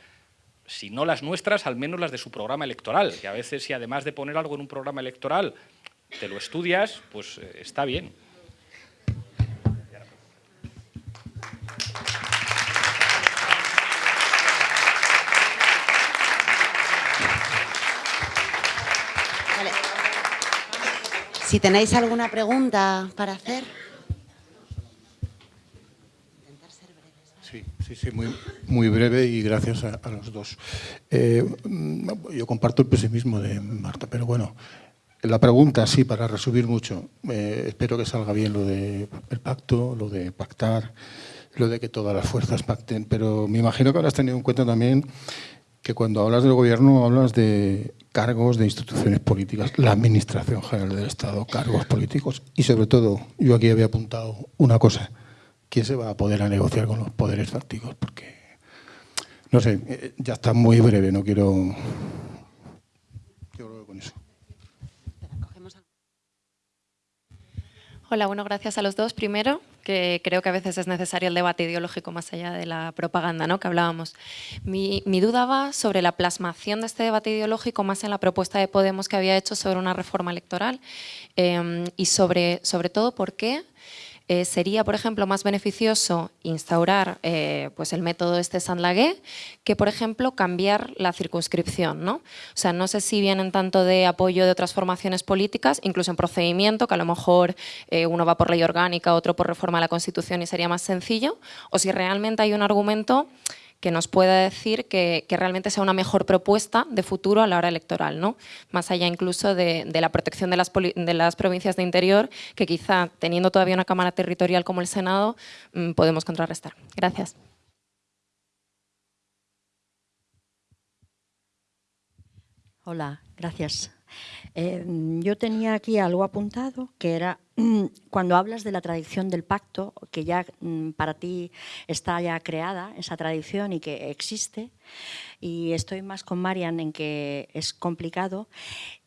si no las nuestras, al menos las de su programa electoral, que a veces si además de poner algo en un programa electoral te lo estudias, pues eh, está bien. Si tenéis alguna pregunta para hacer. Sí, sí, muy, muy breve y gracias a, los dos. Eh, yo comparto el pesimismo de Marta, pero bueno, la pregunta, sí, para resumir mucho, eh, espero que salga bien lo del pacto, lo de pactar, lo de que todas las fuerzas pacten, pero me imagino que habrás tenido en cuenta también que cuando hablas del gobierno hablas de cargos de instituciones políticas, la Administración General del Estado, cargos políticos y sobre todo, yo aquí había apuntado una cosa, ¿quién se va a poder a negociar con los poderes fácticos? Porque, no sé, eh, ya está muy breve, no quiero... Yo lo con eso. Hola, bueno, gracias a los dos. Primero, que creo que a veces es necesario el debate ideológico más allá de la propaganda ¿no? que hablábamos. Mi, duda va sobre la plasmación de este debate ideológico más en la propuesta de Podemos que había hecho sobre una reforma electoral eh, y sobre, sobre todo por qué eh, sería, por ejemplo, más beneficioso instaurar eh, pues el método este Sandlagué que, por ejemplo, cambiar la circunscripción. ¿no? O sea, no sé si vienen tanto de apoyo de otras formaciones políticas, incluso en procedimiento, que a lo mejor eh, uno va por ley orgánica, otro por reforma de la Constitución y sería más sencillo, o si realmente hay un argumento que nos pueda decir que, realmente sea una mejor propuesta de futuro a la hora electoral, ¿no? más allá incluso de, la protección de las, provincias de interior, que quizá teniendo todavía una Cámara Territorial como el Senado, mm, podemos contrarrestar. Gracias. Hola, gracias. Eh, yo tenía aquí algo apuntado, que era cuando hablas de la tradición del pacto, que ya mm, para ti está ya creada esa tradición y que existe, y estoy más con Marian en que es complicado,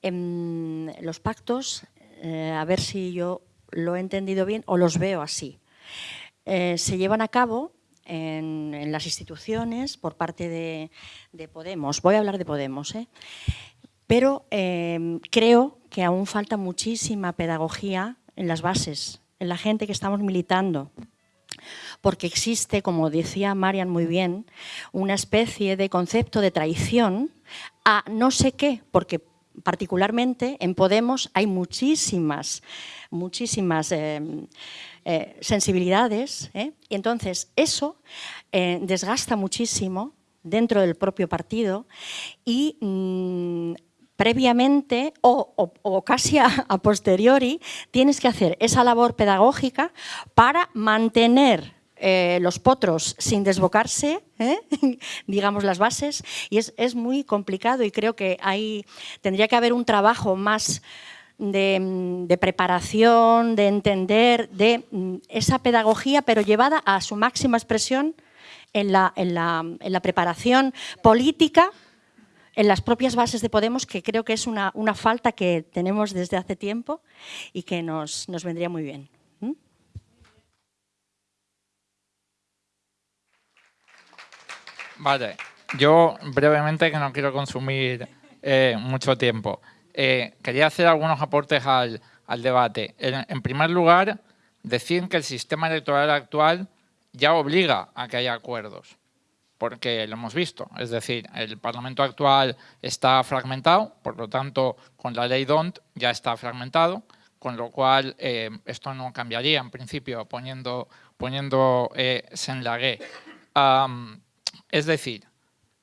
em, los pactos, eh, a ver si yo lo he entendido bien o los veo así, eh, se llevan a cabo en, las instituciones por parte de, de, Podemos. Voy a hablar de Podemos. ¿eh? Pero em, creo que aún falta muchísima pedagogía en las bases, en la gente que estamos militando. Porque existe, como decía Marian muy bien, una especie de concepto de traición a no sé qué, porque particularmente en Podemos hay muchísimas, muchísimas em, eh, sensibilidades, ¿eh? y entonces eso eh, desgasta muchísimo dentro del propio partido y mm, previamente o, casi a, posteriori tienes que hacer esa labor pedagógica para mantener eh, los potros sin desbocarse, ¿eh? digamos las bases, y es, muy complicado y creo que hay, tendría que haber un trabajo más de, preparación, de entender, de mm, esa pedagogía, pero llevada a su máxima expresión en la, en la preparación política en las propias bases de Podemos, que creo que es una, falta que tenemos desde hace tiempo y que nos, vendría muy bien. ¿Mm? Vale, yo brevemente, que no quiero consumir eh, mucho tiempo, eh, quería hacer algunos aportes al, debate. en, primer lugar, decir que el sistema electoral actual ya obliga a que haya acuerdos porque lo hemos visto. Es decir, el Parlamento actual está fragmentado, por lo tanto, con la ley DONT ya está fragmentado, con lo cual eh, esto no cambiaría en principio poniendo, poniendo eh, es decir,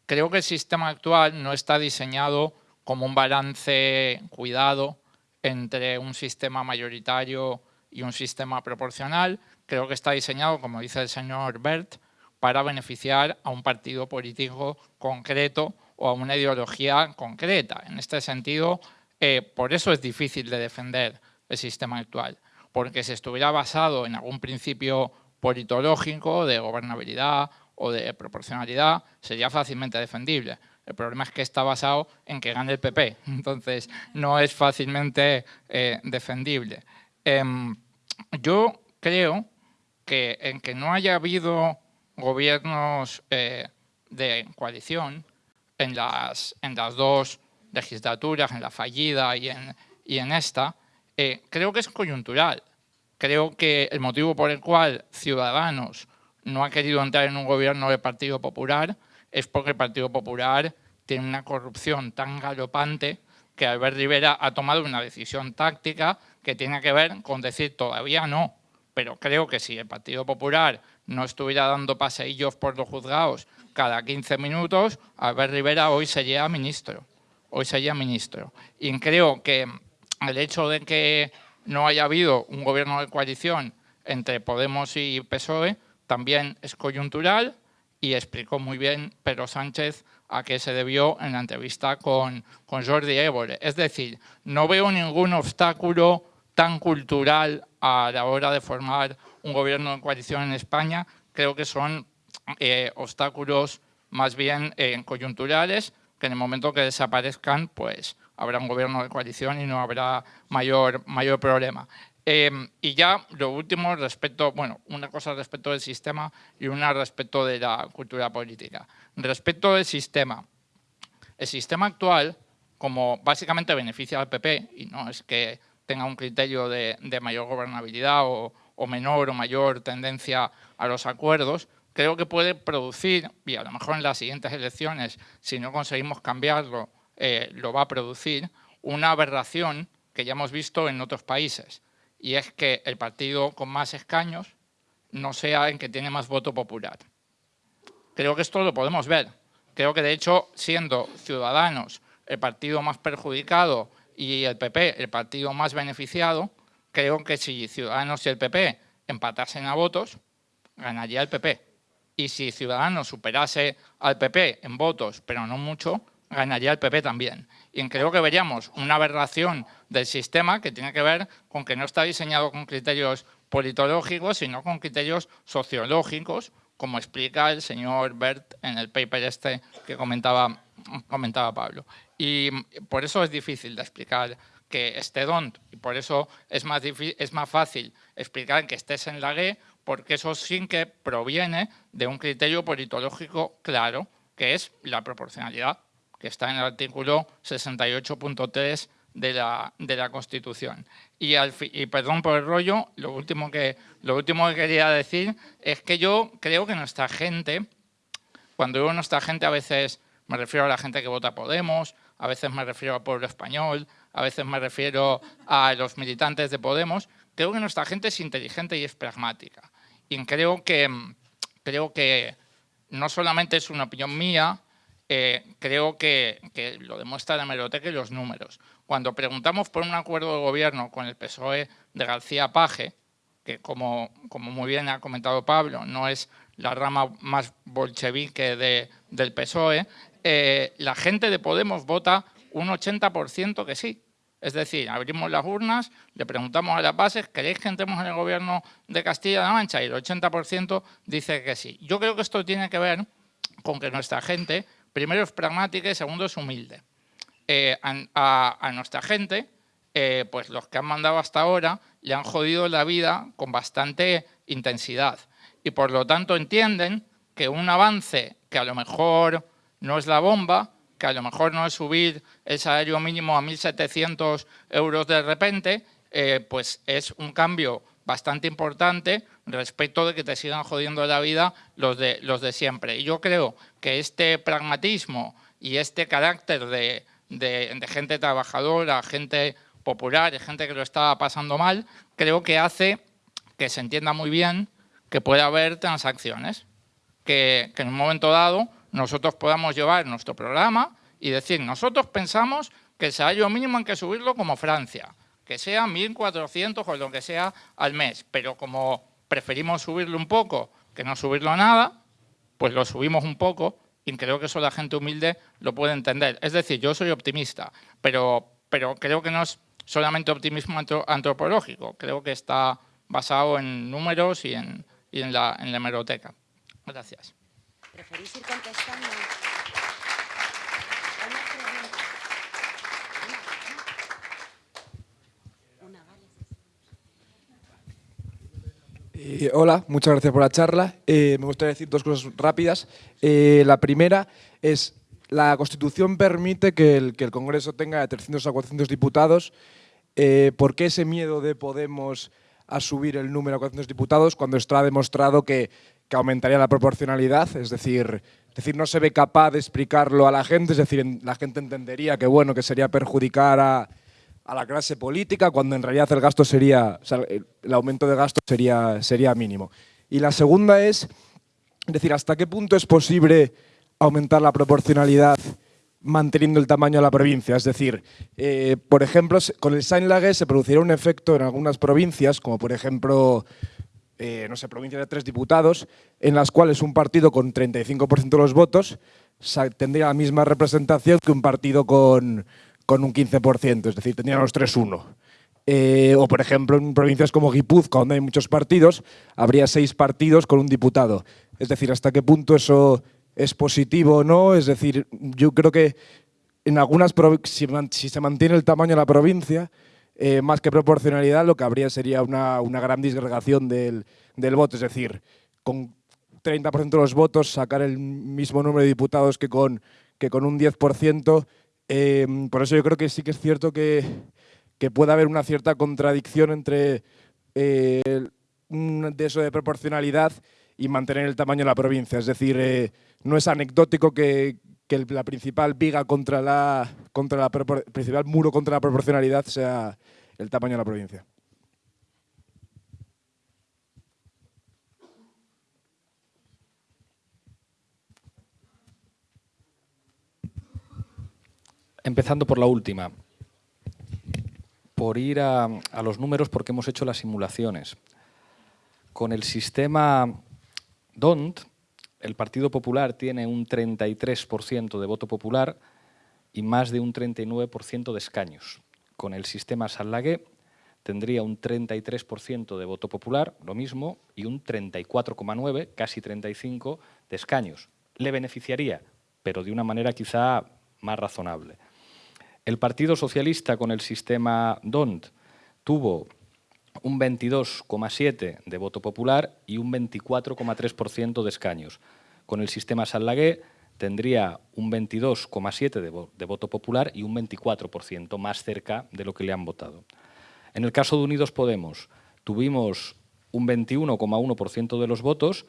creo que el sistema actual no está diseñado como un balance cuidado entre un sistema mayoritario y un sistema proporcional. Creo que está diseñado, como dice el señor Bert, para beneficiar a un partido político concreto o a una ideología concreta. En este sentido, eh, por eso es difícil de defender el sistema actual, porque si estuviera basado en algún principio politológico de gobernabilidad o de proporcionalidad, sería fácilmente defendible. El problema es que está basado en que gane el PP, entonces no es fácilmente eh, defendible. Em, yo creo que en que no haya habido gobiernos eh, de coalición, en las, en las dos legislaturas, en la fallida y en, y en esta, eh, creo que es coyuntural. Creo que el motivo por el cual Ciudadanos no ha querido entrar en un gobierno del Partido Popular es porque el Partido Popular tiene una corrupción tan galopante que Albert Rivera ha tomado una decisión táctica que tiene que ver con decir todavía no, pero creo que si el Partido Popular no estuviera dando paseillos por los juzgados cada 15 minutos, Albert Rivera hoy sería ministro. Hoy sería ministro. Y creo que el hecho de que no haya habido un gobierno de coalición entre Podemos y PSOE también es coyuntural y explicó muy bien Pedro Sánchez a qué se debió en la entrevista con, con Jordi Évole. Es decir, no veo ningún obstáculo tan cultural a la hora de formar un gobierno de coalición en España. Creo que son eh, obstáculos más bien eh, coyunturales, que en el momento que desaparezcan, pues habrá un gobierno de coalición y no habrá mayor, mayor problema. Em, y ya lo último respecto, bueno, una cosa respecto del sistema y una respecto de la cultura política. Respecto del sistema, el sistema actual, como básicamente beneficia al PP, y no es que tenga un criterio de, mayor gobernabilidad o, menor o mayor tendencia a los acuerdos, creo que puede producir, y a lo mejor en las siguientes elecciones, si no conseguimos cambiarlo, eh, lo va a producir, una aberración que ya hemos visto en otros países, y es que el partido con más escaños no sea el que tiene más voto popular. Creo que esto lo podemos ver. Creo que, de hecho, siendo Ciudadanos el partido más perjudicado y el PP el partido más beneficiado, creo que si Ciudadanos y el PP empatasen a votos, ganaría el PP. Y si Ciudadanos superase al PP en votos, pero no mucho, ganaría el PP también. Y creo que veríamos una aberración del sistema que tiene que ver con que no está diseñado con criterios politológicos, sino con criterios sociológicos, como explica el señor Bert en el paper este que comentaba, comentaba Pablo. Y por eso es difícil de explicar que esté DONT, y por eso es más, es más fácil explicar que estés en la G, porque eso sí que proviene de un criterio politológico claro, que es la proporcionalidad que está en el artículo 68.3 de la, de la Constitución. Y, y, perdón por el rollo, lo último, que, lo último que quería decir es que yo creo que nuestra gente, cuando digo nuestra gente a veces me refiero a la gente que vota Podemos, a veces me refiero al pueblo español, a veces me refiero a los militantes de Podemos, creo que nuestra gente es inteligente y es pragmática. Y creo que, creo que no solamente es una opinión mía, eh, creo que, lo demuestra la hemeroteca y los números. Cuando preguntamos por un acuerdo de gobierno con el PSOE de García Paje, que como, como muy bien ha comentado Pablo, no es la rama más bolchevique de, del PSOE, eh, la gente de Podemos vota un 80% que sí. Es decir, abrimos las urnas, le preguntamos a las bases, ¿queréis que entremos en el gobierno de Castilla-La Mancha? Y el 80% dice que sí. Yo creo que esto tiene que ver con que nuestra gente primero es pragmática y segundo es humilde. Eh, a, nuestra gente, eh, pues los que han mandado hasta ahora le han jodido la vida con bastante intensidad y por lo tanto entienden que un avance que a lo mejor no es la bomba, que a lo mejor no es subir el salario mínimo a 1.700 euros de repente, eh, pues es un cambio bastante importante respecto de que te sigan jodiendo la vida los de, los de siempre. Y yo creo que este pragmatismo y este carácter de, gente trabajadora, gente popular, gente que lo estaba pasando mal, creo que hace que se entienda muy bien que puede haber transacciones, que, que en un momento dado nosotros podamos llevar nuestro programa y decir, nosotros pensamos que el salario mínimo hay que subirlo como Francia, que sea 1.400 o lo que sea al mes, pero como preferimos subirlo un poco que no subirlo nada, pues lo subimos un poco y creo que eso la gente humilde lo puede entender. Es decir, yo soy optimista, pero, pero creo que no es solamente optimismo antropológico, creo que está basado en números y en, y en, la, en la hemeroteca. Gracias. ¿Preferís ir contestando? Eh, hola, muchas gracias por la charla. Eh, me gustaría decir dos cosas rápidas. Eh, la primera es la Constitución permite que el, que el Congreso tenga de 300 a 400 diputados. ¿Por qué ese miedo de Podemos a subir el número a 400 diputados cuando está demostrado que, que aumentaría la proporcionalidad? Es decir, decir, no se ve capaz de explicarlo a la gente, es decir, la gente entendería que bueno, que sería perjudicar a, a la clase política cuando en realidad el gasto sería, el aumento de gasto sería, sería mínimo. Y la segunda es, es decir, ¿hasta qué punto es posible aumentar la proporcionalidad manteniendo el tamaño de la provincia? Es decir, eh, por ejemplo, con el Saint-Laguet se produciría un efecto en algunas provincias, como por ejemplo, eh, no sé, provincias de tres diputados, en las cuales un partido con 35% de los votos tendría la misma representación que un partido con, con un 15%, es decir, tendrían los 3-1. Eh, o, por ejemplo, en provincias como Guipúzcoa, donde hay muchos partidos, habría seis partidos con un diputado. Es decir, ¿hasta qué punto eso es positivo o no? Es decir, yo creo que en algunas si, si se mantiene el tamaño de la provincia, eh, más que proporcionalidad, lo que habría sería una, una gran disgregación del, del, voto. Es decir, con 30% de los votos sacar el mismo número de diputados que con, que con un 10%. Eh, por eso yo creo que sí que es cierto que, que puede haber una cierta contradicción entre eh, de eso de proporcionalidad y mantener el tamaño de la provincia. Es decir, eh, no es anecdótico que, que, la principal viga contra la, contra la principal muro contra la proporcionalidad sea el tamaño de la provincia. Empezando por la última por ir a, los números porque hemos hecho las simulaciones. Con el sistema DONT, el Partido Popular tiene un 33% de voto popular y más de un 39% de escaños. Con el sistema Sallagué tendría un 33% de voto popular, lo mismo, y un 34,9, casi 35, de escaños. Le beneficiaría, pero de una manera quizá más razonable. El Partido Socialista con el sistema DONT tuvo un 22,7% de voto popular y un 24,3% de escaños. Con el sistema Sallagué tendría un 22,7% de, voto popular y un 24% más cerca de lo que le han votado. En el caso de Unidos Podemos, tuvimos un 21,1% de los votos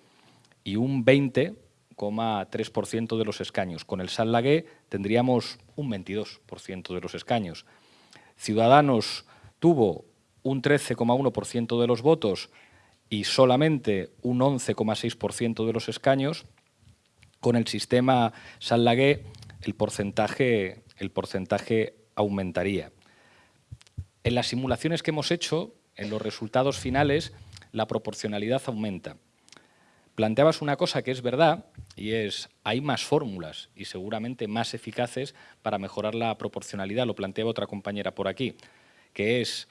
y un 20% 3% de los escaños. Con el Sallagué tendríamos un 22% de los escaños. Ciudadanos tuvo un 13,1% de los votos y solamente un 11,6% de los escaños. Con el sistema Sallagué el porcentaje, el porcentaje aumentaría. En las simulaciones que hemos hecho, en los resultados finales, la proporcionalidad aumenta planteabas una cosa que es verdad y es hay más fórmulas y seguramente más eficaces para mejorar la proporcionalidad, lo planteaba otra compañera por aquí, que es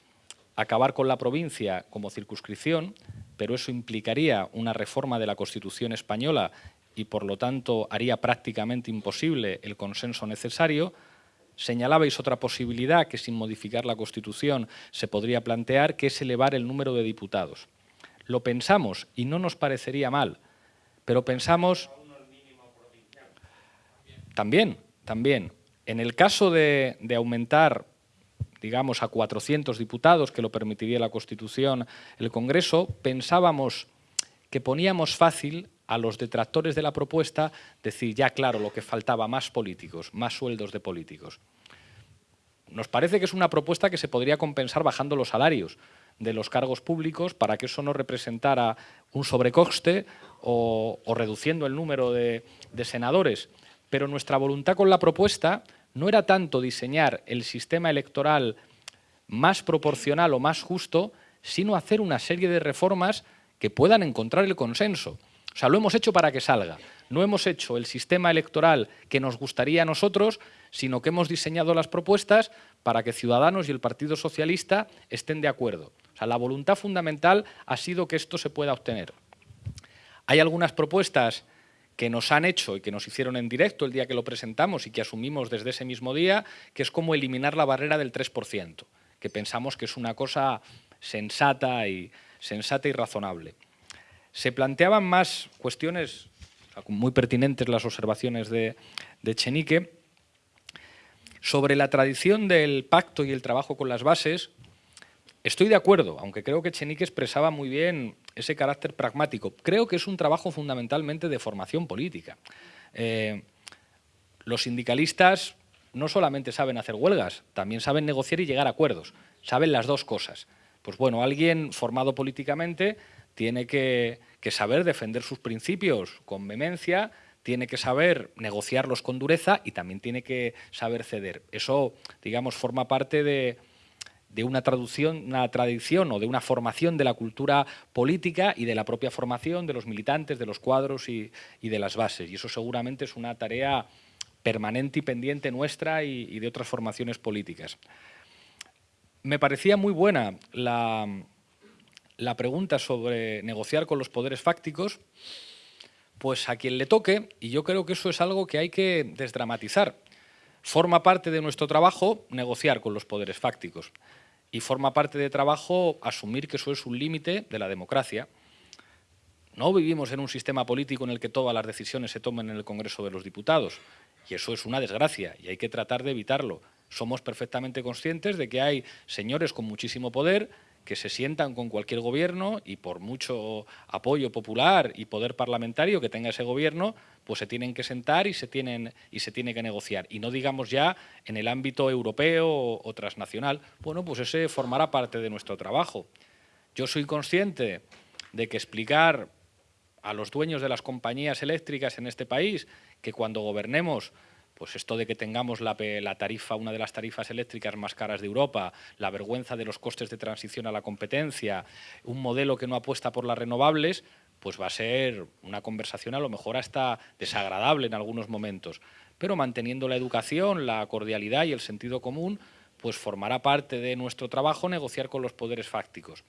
acabar con la provincia como circunscripción, pero eso implicaría una reforma de la Constitución española y por lo tanto haría prácticamente imposible el consenso necesario, Señalabais otra posibilidad que sin modificar la Constitución se podría plantear, que es elevar el número de diputados. Lo pensamos y no nos parecería mal, pero pensamos... También, también. En el caso de, aumentar digamos, a 400 diputados, que lo permitiría la Constitución, el Congreso, pensábamos que poníamos fácil a los detractores de la propuesta decir, ya claro, lo que faltaba, más políticos, más sueldos de políticos. Nos parece que es una propuesta que se podría compensar bajando los salarios, de los cargos públicos para que eso no representara un sobrecoste o, reduciendo el número de, de senadores. Pero nuestra voluntad con la propuesta no era tanto diseñar el sistema electoral más proporcional o más justo, sino hacer una serie de reformas que puedan encontrar el consenso. O sea, lo hemos hecho para que salga. No hemos hecho el sistema electoral que nos gustaría a nosotros, sino que hemos diseñado las propuestas para que Ciudadanos y el Partido Socialista estén de acuerdo. O sea, la voluntad fundamental ha sido que esto se pueda obtener. Hay algunas propuestas que nos han hecho y que nos hicieron en directo el día que lo presentamos y que asumimos desde ese mismo día, que es como eliminar la barrera del 3%, que pensamos que es una cosa sensata y, sensata y razonable. Se planteaban más cuestiones, muy pertinentes las observaciones de, de Chenique. Sobre la tradición del pacto y el trabajo con las bases, estoy de acuerdo, aunque creo que Chenique expresaba muy bien ese carácter pragmático. Creo que es un trabajo fundamentalmente de formación política. Eh, los sindicalistas no solamente saben hacer huelgas, también saben negociar y llegar a acuerdos. Saben las dos cosas. Pues bueno, alguien formado políticamente tiene que, saber defender sus principios con vehemencia, tiene que saber negociarlos con dureza y también tiene que saber ceder. Eso, digamos, forma parte de, una traducción, una tradición o de una formación de la cultura política y de la propia formación de los militantes, de los cuadros y, de las bases. Y eso seguramente es una tarea permanente y pendiente nuestra y de otras formaciones políticas. Me parecía muy buena la, la pregunta sobre negociar con los poderes fácticos, pues a quien le toque, y yo creo que eso es algo que hay que desdramatizar. Forma parte de nuestro trabajo negociar con los poderes fácticos y forma parte de trabajo asumir que eso es un límite de la democracia. No vivimos en un sistema político en el que todas las decisiones se tomen en el Congreso de los Diputados y eso es una desgracia y hay que tratar de evitarlo somos perfectamente conscientes de que hay señores con muchísimo poder que se sientan con cualquier gobierno y por mucho apoyo popular y poder parlamentario que tenga ese gobierno, pues se tienen que sentar y se, tienen, y se tiene que negociar. Y no digamos ya en el ámbito europeo o, transnacional. Bueno, pues ese formará parte de nuestro trabajo. Yo soy consciente de que explicar a los dueños de las compañías eléctricas en este país que cuando gobernemos pues esto de que tengamos la, tarifa, una de las tarifas eléctricas más caras de Europa, la vergüenza de los costes de transición a la competencia, un modelo que no apuesta por las renovables, pues va a ser una conversación a lo mejor hasta desagradable en algunos momentos. Pero manteniendo la educación, la cordialidad y el sentido común, pues formará parte de nuestro trabajo negociar con los poderes fácticos.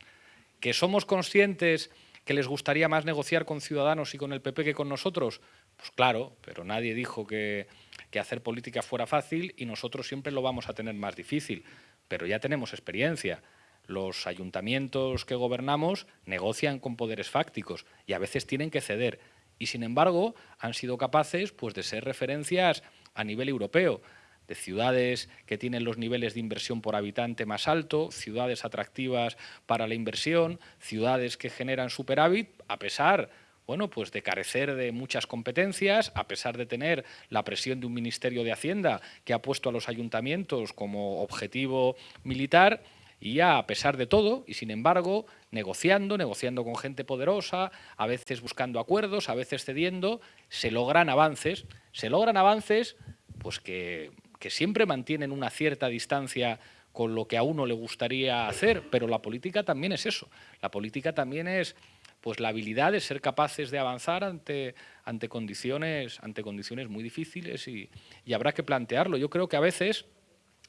Que somos conscientes que les gustaría más negociar con Ciudadanos y con el PP que con nosotros, pues claro, pero nadie dijo que que hacer política fuera fácil y nosotros siempre lo vamos a tener más difícil. Pero ya tenemos experiencia. Los ayuntamientos que gobernamos negocian con poderes fácticos y a veces tienen que ceder. Y sin embargo han sido capaces pues, de ser referencias a nivel europeo de ciudades que tienen los niveles de inversión por habitante más alto, ciudades atractivas para la inversión, ciudades que generan superávit, a pesar bueno, pues de carecer de muchas competencias, a pesar de tener la presión de un Ministerio de Hacienda que ha puesto a los ayuntamientos como objetivo militar, y ya a pesar de todo, y sin embargo, negociando, negociando con gente poderosa, a veces buscando acuerdos, a veces cediendo, se logran avances, se logran avances pues que, que siempre mantienen una cierta distancia con lo que a uno le gustaría hacer, pero la política también es eso, la política también es pues la habilidad de ser capaces de avanzar ante, ante, condiciones, ante condiciones muy difíciles y, habrá que plantearlo. Yo creo que a veces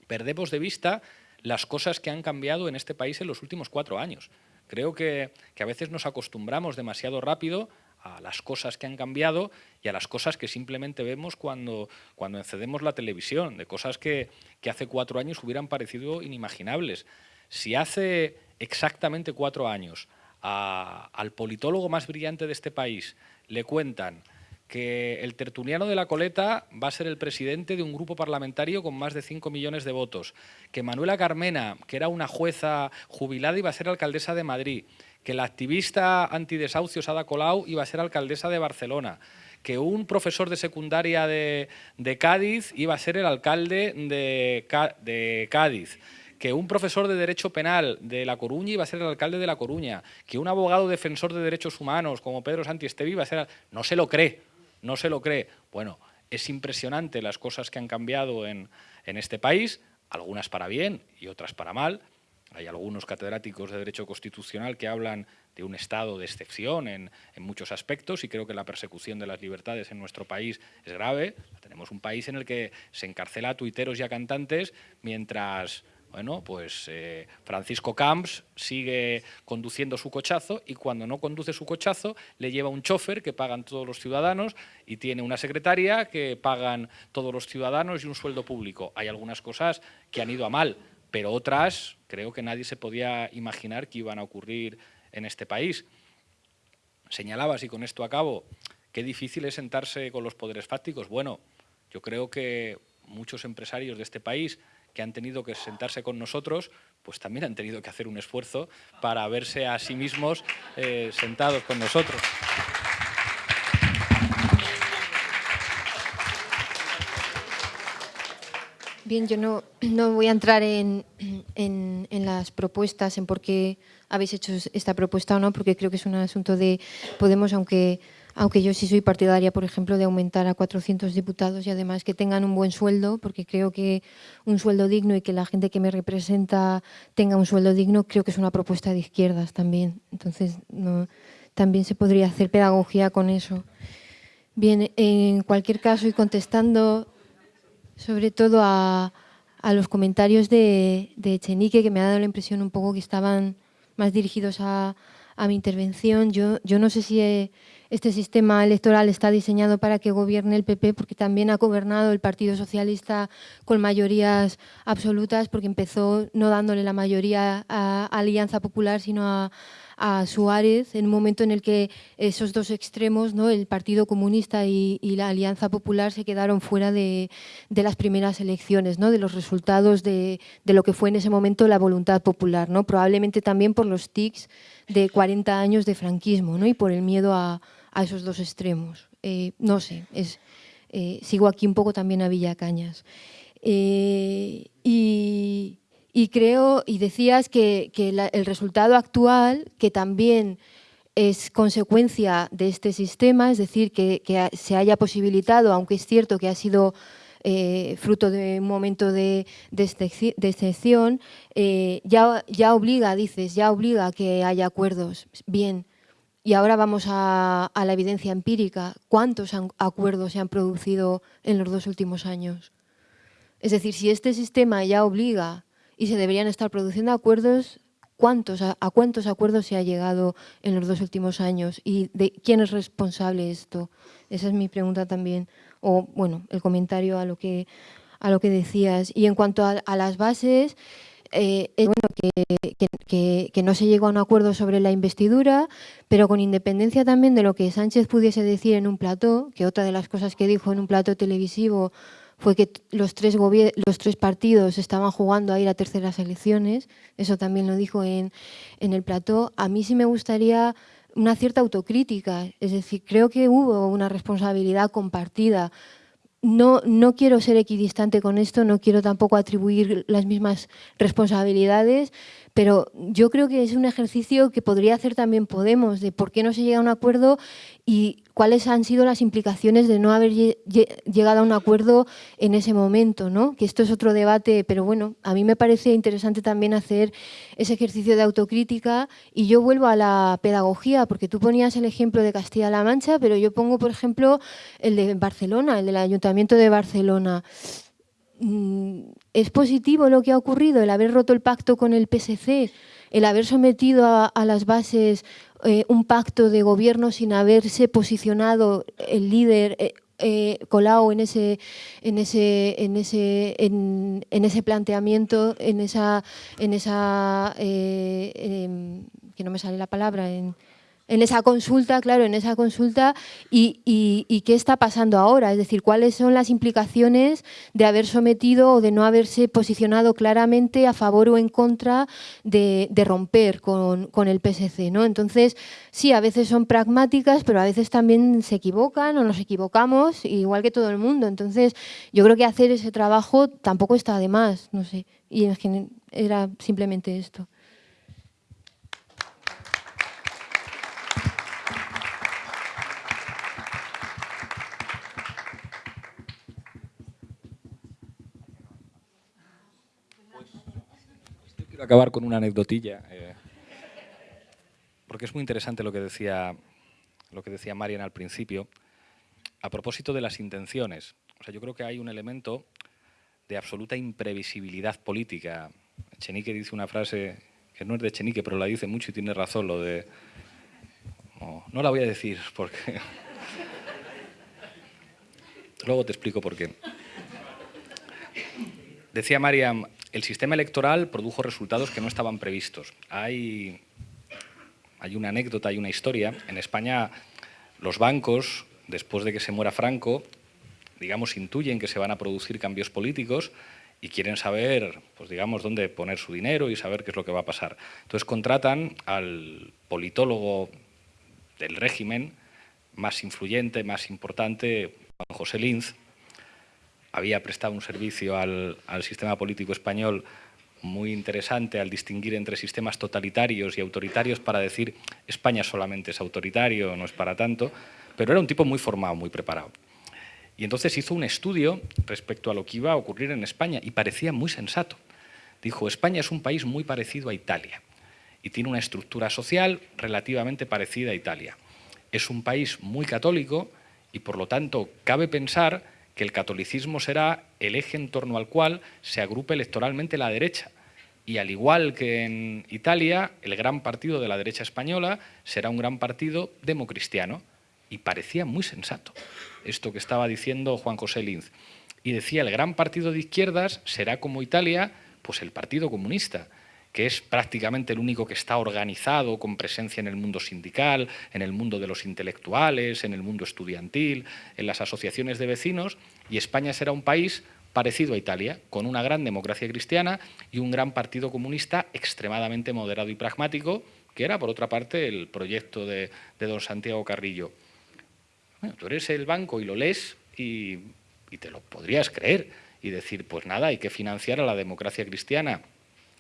perdemos de vista las cosas que han cambiado en este país en los últimos cuatro años. Creo que, a veces nos acostumbramos demasiado rápido a las cosas que han cambiado y a las cosas que simplemente vemos cuando, cuando encendemos la televisión, de cosas que, que hace cuatro años hubieran parecido inimaginables. Si hace exactamente cuatro años al politólogo más brillante de este país le cuentan que el tertuliano de la coleta va a ser el presidente de un grupo parlamentario con más de 5 millones de votos, que Manuela Carmena, que era una jueza jubilada, iba a ser alcaldesa de Madrid, que la activista antidesahucios Ada Colau iba a ser alcaldesa de Barcelona, que un profesor de secundaria de, Cádiz iba a ser el alcalde de Cádiz, que un profesor de Derecho Penal de La Coruña iba a ser el alcalde de La Coruña, que un abogado defensor de derechos humanos como Pedro Santi Estevi iba a ser... No se lo cree, no se lo cree. Bueno, es impresionante las cosas que han cambiado en, este país, algunas para bien y otras para mal. Hay algunos catedráticos de Derecho Constitucional que hablan de un estado de excepción en, en, muchos aspectos y creo que la persecución de las libertades en nuestro país es grave. Tenemos un país en el que se encarcela a tuiteros y a cantantes mientras bueno, pues eh, Francisco Camps sigue conduciendo su cochazo y cuando no conduce su cochazo le lleva un chofer que pagan todos los ciudadanos y tiene una secretaria que pagan todos los ciudadanos y un sueldo público. Hay algunas cosas que han ido a mal, pero otras creo que nadie se podía imaginar que iban a ocurrir en este país. Señalabas, y con esto acabo, qué difícil es sentarse con los poderes fácticos. Bueno, Yo creo que muchos empresarios de este país que han tenido que sentarse con nosotros, pues también han tenido que hacer un esfuerzo para verse a sí mismos eh, sentados con nosotros. Bien, yo no, no voy a entrar en, en, en, las propuestas, en por qué habéis hecho esta propuesta o no, porque creo que es un asunto de Podemos, aunque, aunque yo sí soy partidaria, por ejemplo, de aumentar a 400 diputados y además que tengan un buen sueldo, porque creo que un sueldo digno y que la gente que me representa tenga un sueldo digno, creo que es una propuesta de izquierdas también. Entonces, también se podría hacer pedagogía con eso. Bien, en cualquier caso, y contestando sobre todo a, los comentarios de, de, Echenique, que me ha dado la impresión un poco que estaban más dirigidos a, a mi intervención. Yo, yo no sé si eh, este sistema electoral está diseñado para que gobierne el PP, porque también ha gobernado el Partido Socialista con mayorías absolutas, porque empezó no dándole la mayoría a Alianza Popular, sino a, a Suárez en un momento en el que esos dos extremos, ¿no? el Partido Comunista y, y la Alianza Popular, se quedaron fuera de, de las primeras elecciones, ¿no? de los resultados de, de, lo que fue en ese momento la voluntad popular, ¿no? probablemente también por los tics de 40 años de franquismo ¿no? y por el miedo a, esos dos extremos. Eh, no sé, es, eh, sigo aquí un poco también a Villacañas. Eh, y, creo, y decías que, el resultado actual, que también es consecuencia de este sistema, es decir, que se haya posibilitado, aunque es cierto que ha sido eh, fruto de un momento de, de, excepción, eh, ya, ya obliga, dices, ya obliga a que haya acuerdos. Bien, y ahora vamos a, la evidencia empírica. ¿Cuántos acuerdos se han producido en los dos últimos años? Es decir, si este sistema ya obliga y se deberían estar produciendo acuerdos. ¿Cuántos, a, cuántos acuerdos se ha llegado en los dos últimos años? ¿Y de quién es responsable esto? Esa es mi pregunta también. O, bueno, el comentario a lo que, a lo que decías. Y en cuanto a, las bases, eh, es bueno que, que, que, no se llegó a un acuerdo sobre la investidura, pero con independencia también de lo que Sánchez pudiese decir en un plató, que otra de las cosas que dijo en un plató televisivo fue que los tres, los tres partidos estaban jugando a ir a terceras elecciones, eso también lo dijo en, en el plató. A mí sí me gustaría una cierta autocrítica, es decir, creo que hubo una responsabilidad compartida. No, no quiero ser equidistante con esto, no quiero tampoco atribuir las mismas responsabilidades, pero yo creo que es un ejercicio que podría hacer también Podemos, de por qué no se llega a un acuerdo y cuáles han sido las implicaciones de no haber llegado a un acuerdo en ese momento, ¿no? Que esto es otro debate, pero bueno, a mí me parece interesante también hacer ese ejercicio de autocrítica y yo vuelvo a la pedagogía, porque tú ponías el ejemplo de Castilla-La Mancha, pero yo pongo, por ejemplo, el de Barcelona, el del Ayuntamiento de Barcelona. ¿Es positivo lo que ha ocurrido, el haber roto el pacto con el PSC, el haber sometido a, las bases eh, un pacto de gobierno sin haberse posicionado el líder eh, eh, Colau en ese, en ese, en ese, en, ese planteamiento, en esa, en esa eh, que no me sale la palabra, en, en esa consulta, claro, en esa consulta y, y, y, qué está pasando ahora, es decir, cuáles son las implicaciones de haber sometido o de no haberse posicionado claramente a favor o en contra de, romper con, con, el PSC, ¿no? Entonces, sí, a veces son pragmáticas, pero a veces también se equivocan o nos equivocamos, igual que todo el mundo. Entonces, yo creo que hacer ese trabajo tampoco está de más, no sé, y era simplemente esto. Acabar con una anecdotilla, eh, porque es muy interesante lo que decía, lo que decía Marian al principio, a propósito de las intenciones. O sea, yo creo que hay un elemento de absoluta imprevisibilidad política. Chenique dice una frase que no es de Chenique, pero la dice mucho y tiene razón, lo de... No, no la voy a decir porque... Luego te explico por qué. Decía Mariam, el sistema electoral produjo resultados que no estaban previstos. Hay, una anécdota, hay una historia. En España, los bancos, después de que se muera Franco, digamos, intuyen que se van a producir cambios políticos y quieren saber, pues digamos, dónde poner su dinero y saber qué es lo que va a pasar. Entonces contratan al politólogo del régimen más influyente, más importante, Juan José Linz, había prestado un servicio al, sistema político español muy interesante al distinguir entre sistemas totalitarios y autoritarios para decir España solamente es autoritario, no es para tanto, pero era un tipo muy formado, muy preparado. Y entonces hizo un estudio respecto a lo que iba a ocurrir en España y parecía muy sensato. Dijo, España es un país muy parecido a Italia y tiene una estructura social relativamente parecida a Italia. Es un país muy católico y por lo tanto cabe pensar que el catolicismo será el eje en torno al cual se agrupe electoralmente la derecha. Y al igual que en Italia, el gran partido de la derecha española será un gran partido democristiano. Y parecía muy sensato esto que estaba diciendo Juan José Linz. Y decía, el gran partido de izquierdas será como Italia, pues el Partido Comunista, que es prácticamente el único que está organizado con presencia en el mundo sindical, en el mundo de los intelectuales, en el mundo estudiantil, en las asociaciones de vecinos, y España será un país parecido a Italia, con una gran democracia cristiana y un gran partido comunista extremadamente moderado y pragmático, que era, por otra parte, el proyecto de, don Santiago Carrillo. Tú eres el banco y lo lees y, te lo podrías creer y decir, pues nada, hay que financiar a la democracia cristiana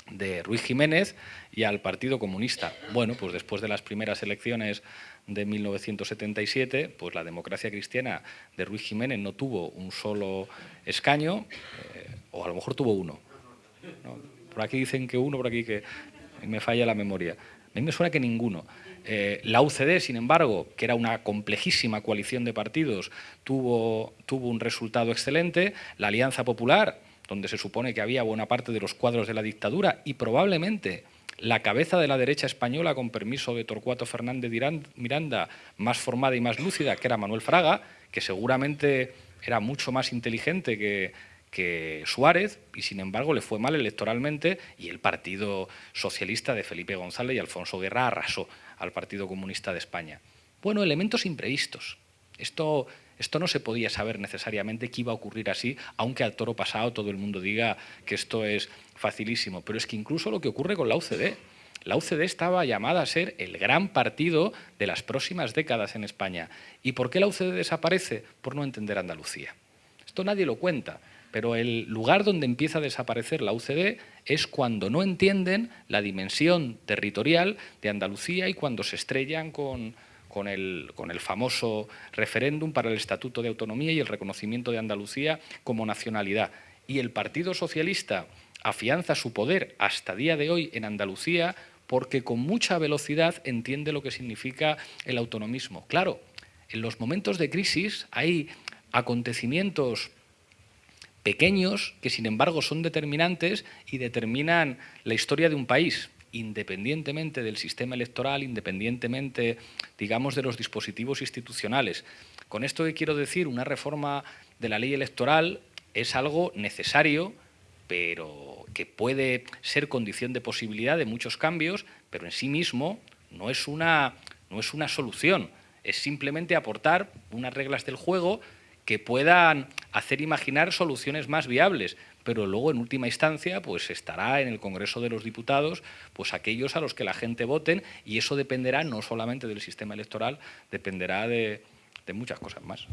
de Ruiz Jiménez y al Partido Comunista. Bueno, pues después de las primeras elecciones de 1977, pues la democracia cristiana de Ruiz Jiménez no tuvo un solo escaño, eh, o a lo mejor tuvo uno. Por aquí dicen que uno, por aquí que me falla la memoria. A mí me suena que ninguno. Eh, la UCD, sin embargo, que era una complejísima coalición de partidos, tuvo un resultado excelente. La Alianza Popular, donde se supone que había buena parte de los cuadros de la dictadura y probablemente la cabeza de la derecha española, con permiso de Torcuato Fernández Miranda, más formada y más lúcida, que era Manuel Fraga, que seguramente era mucho más inteligente que, Suárez y sin embargo le fue mal electoralmente y el Partido Socialista de Felipe González y Alfonso Guerra arrasó al Partido Comunista de España. Bueno, elementos imprevistos. Esto, esto no se podía saber necesariamente que iba a ocurrir así, aunque al toro pasado todo el mundo diga que esto es facilísimo. Pero es que incluso lo que ocurre con la UCD, la UCD estaba llamada a ser el gran partido de las próximas décadas en España. ¿Y por qué la UCD desaparece? Por no entender Andalucía. Esto nadie lo cuenta pero el lugar donde empieza a desaparecer la UCD es cuando no entienden la dimensión territorial de Andalucía y cuando se estrellan con, con, el, famoso referéndum para el Estatuto de Autonomía y el reconocimiento de Andalucía como nacionalidad. Y el Partido Socialista afianza su poder hasta día de hoy en Andalucía porque con mucha velocidad entiende lo que significa el autonomismo. Claro, en los momentos de crisis hay acontecimientos pequeños que sin embargo son determinantes y determinan la historia de un país, independientemente del sistema electoral, independientemente, digamos, de los dispositivos institucionales. Con esto que quiero decir, una reforma de la ley electoral es algo necesario, pero que puede ser condición de posibilidad de muchos cambios, pero en sí mismo no es una, no es una solución, es simplemente aportar unas reglas del juego que puedan hacer imaginar soluciones más viables, pero luego en última instancia pues estará en el Congreso de los Diputados pues aquellos a los que la gente voten y eso dependerá no solamente del sistema electoral, dependerá de, de muchas cosas más.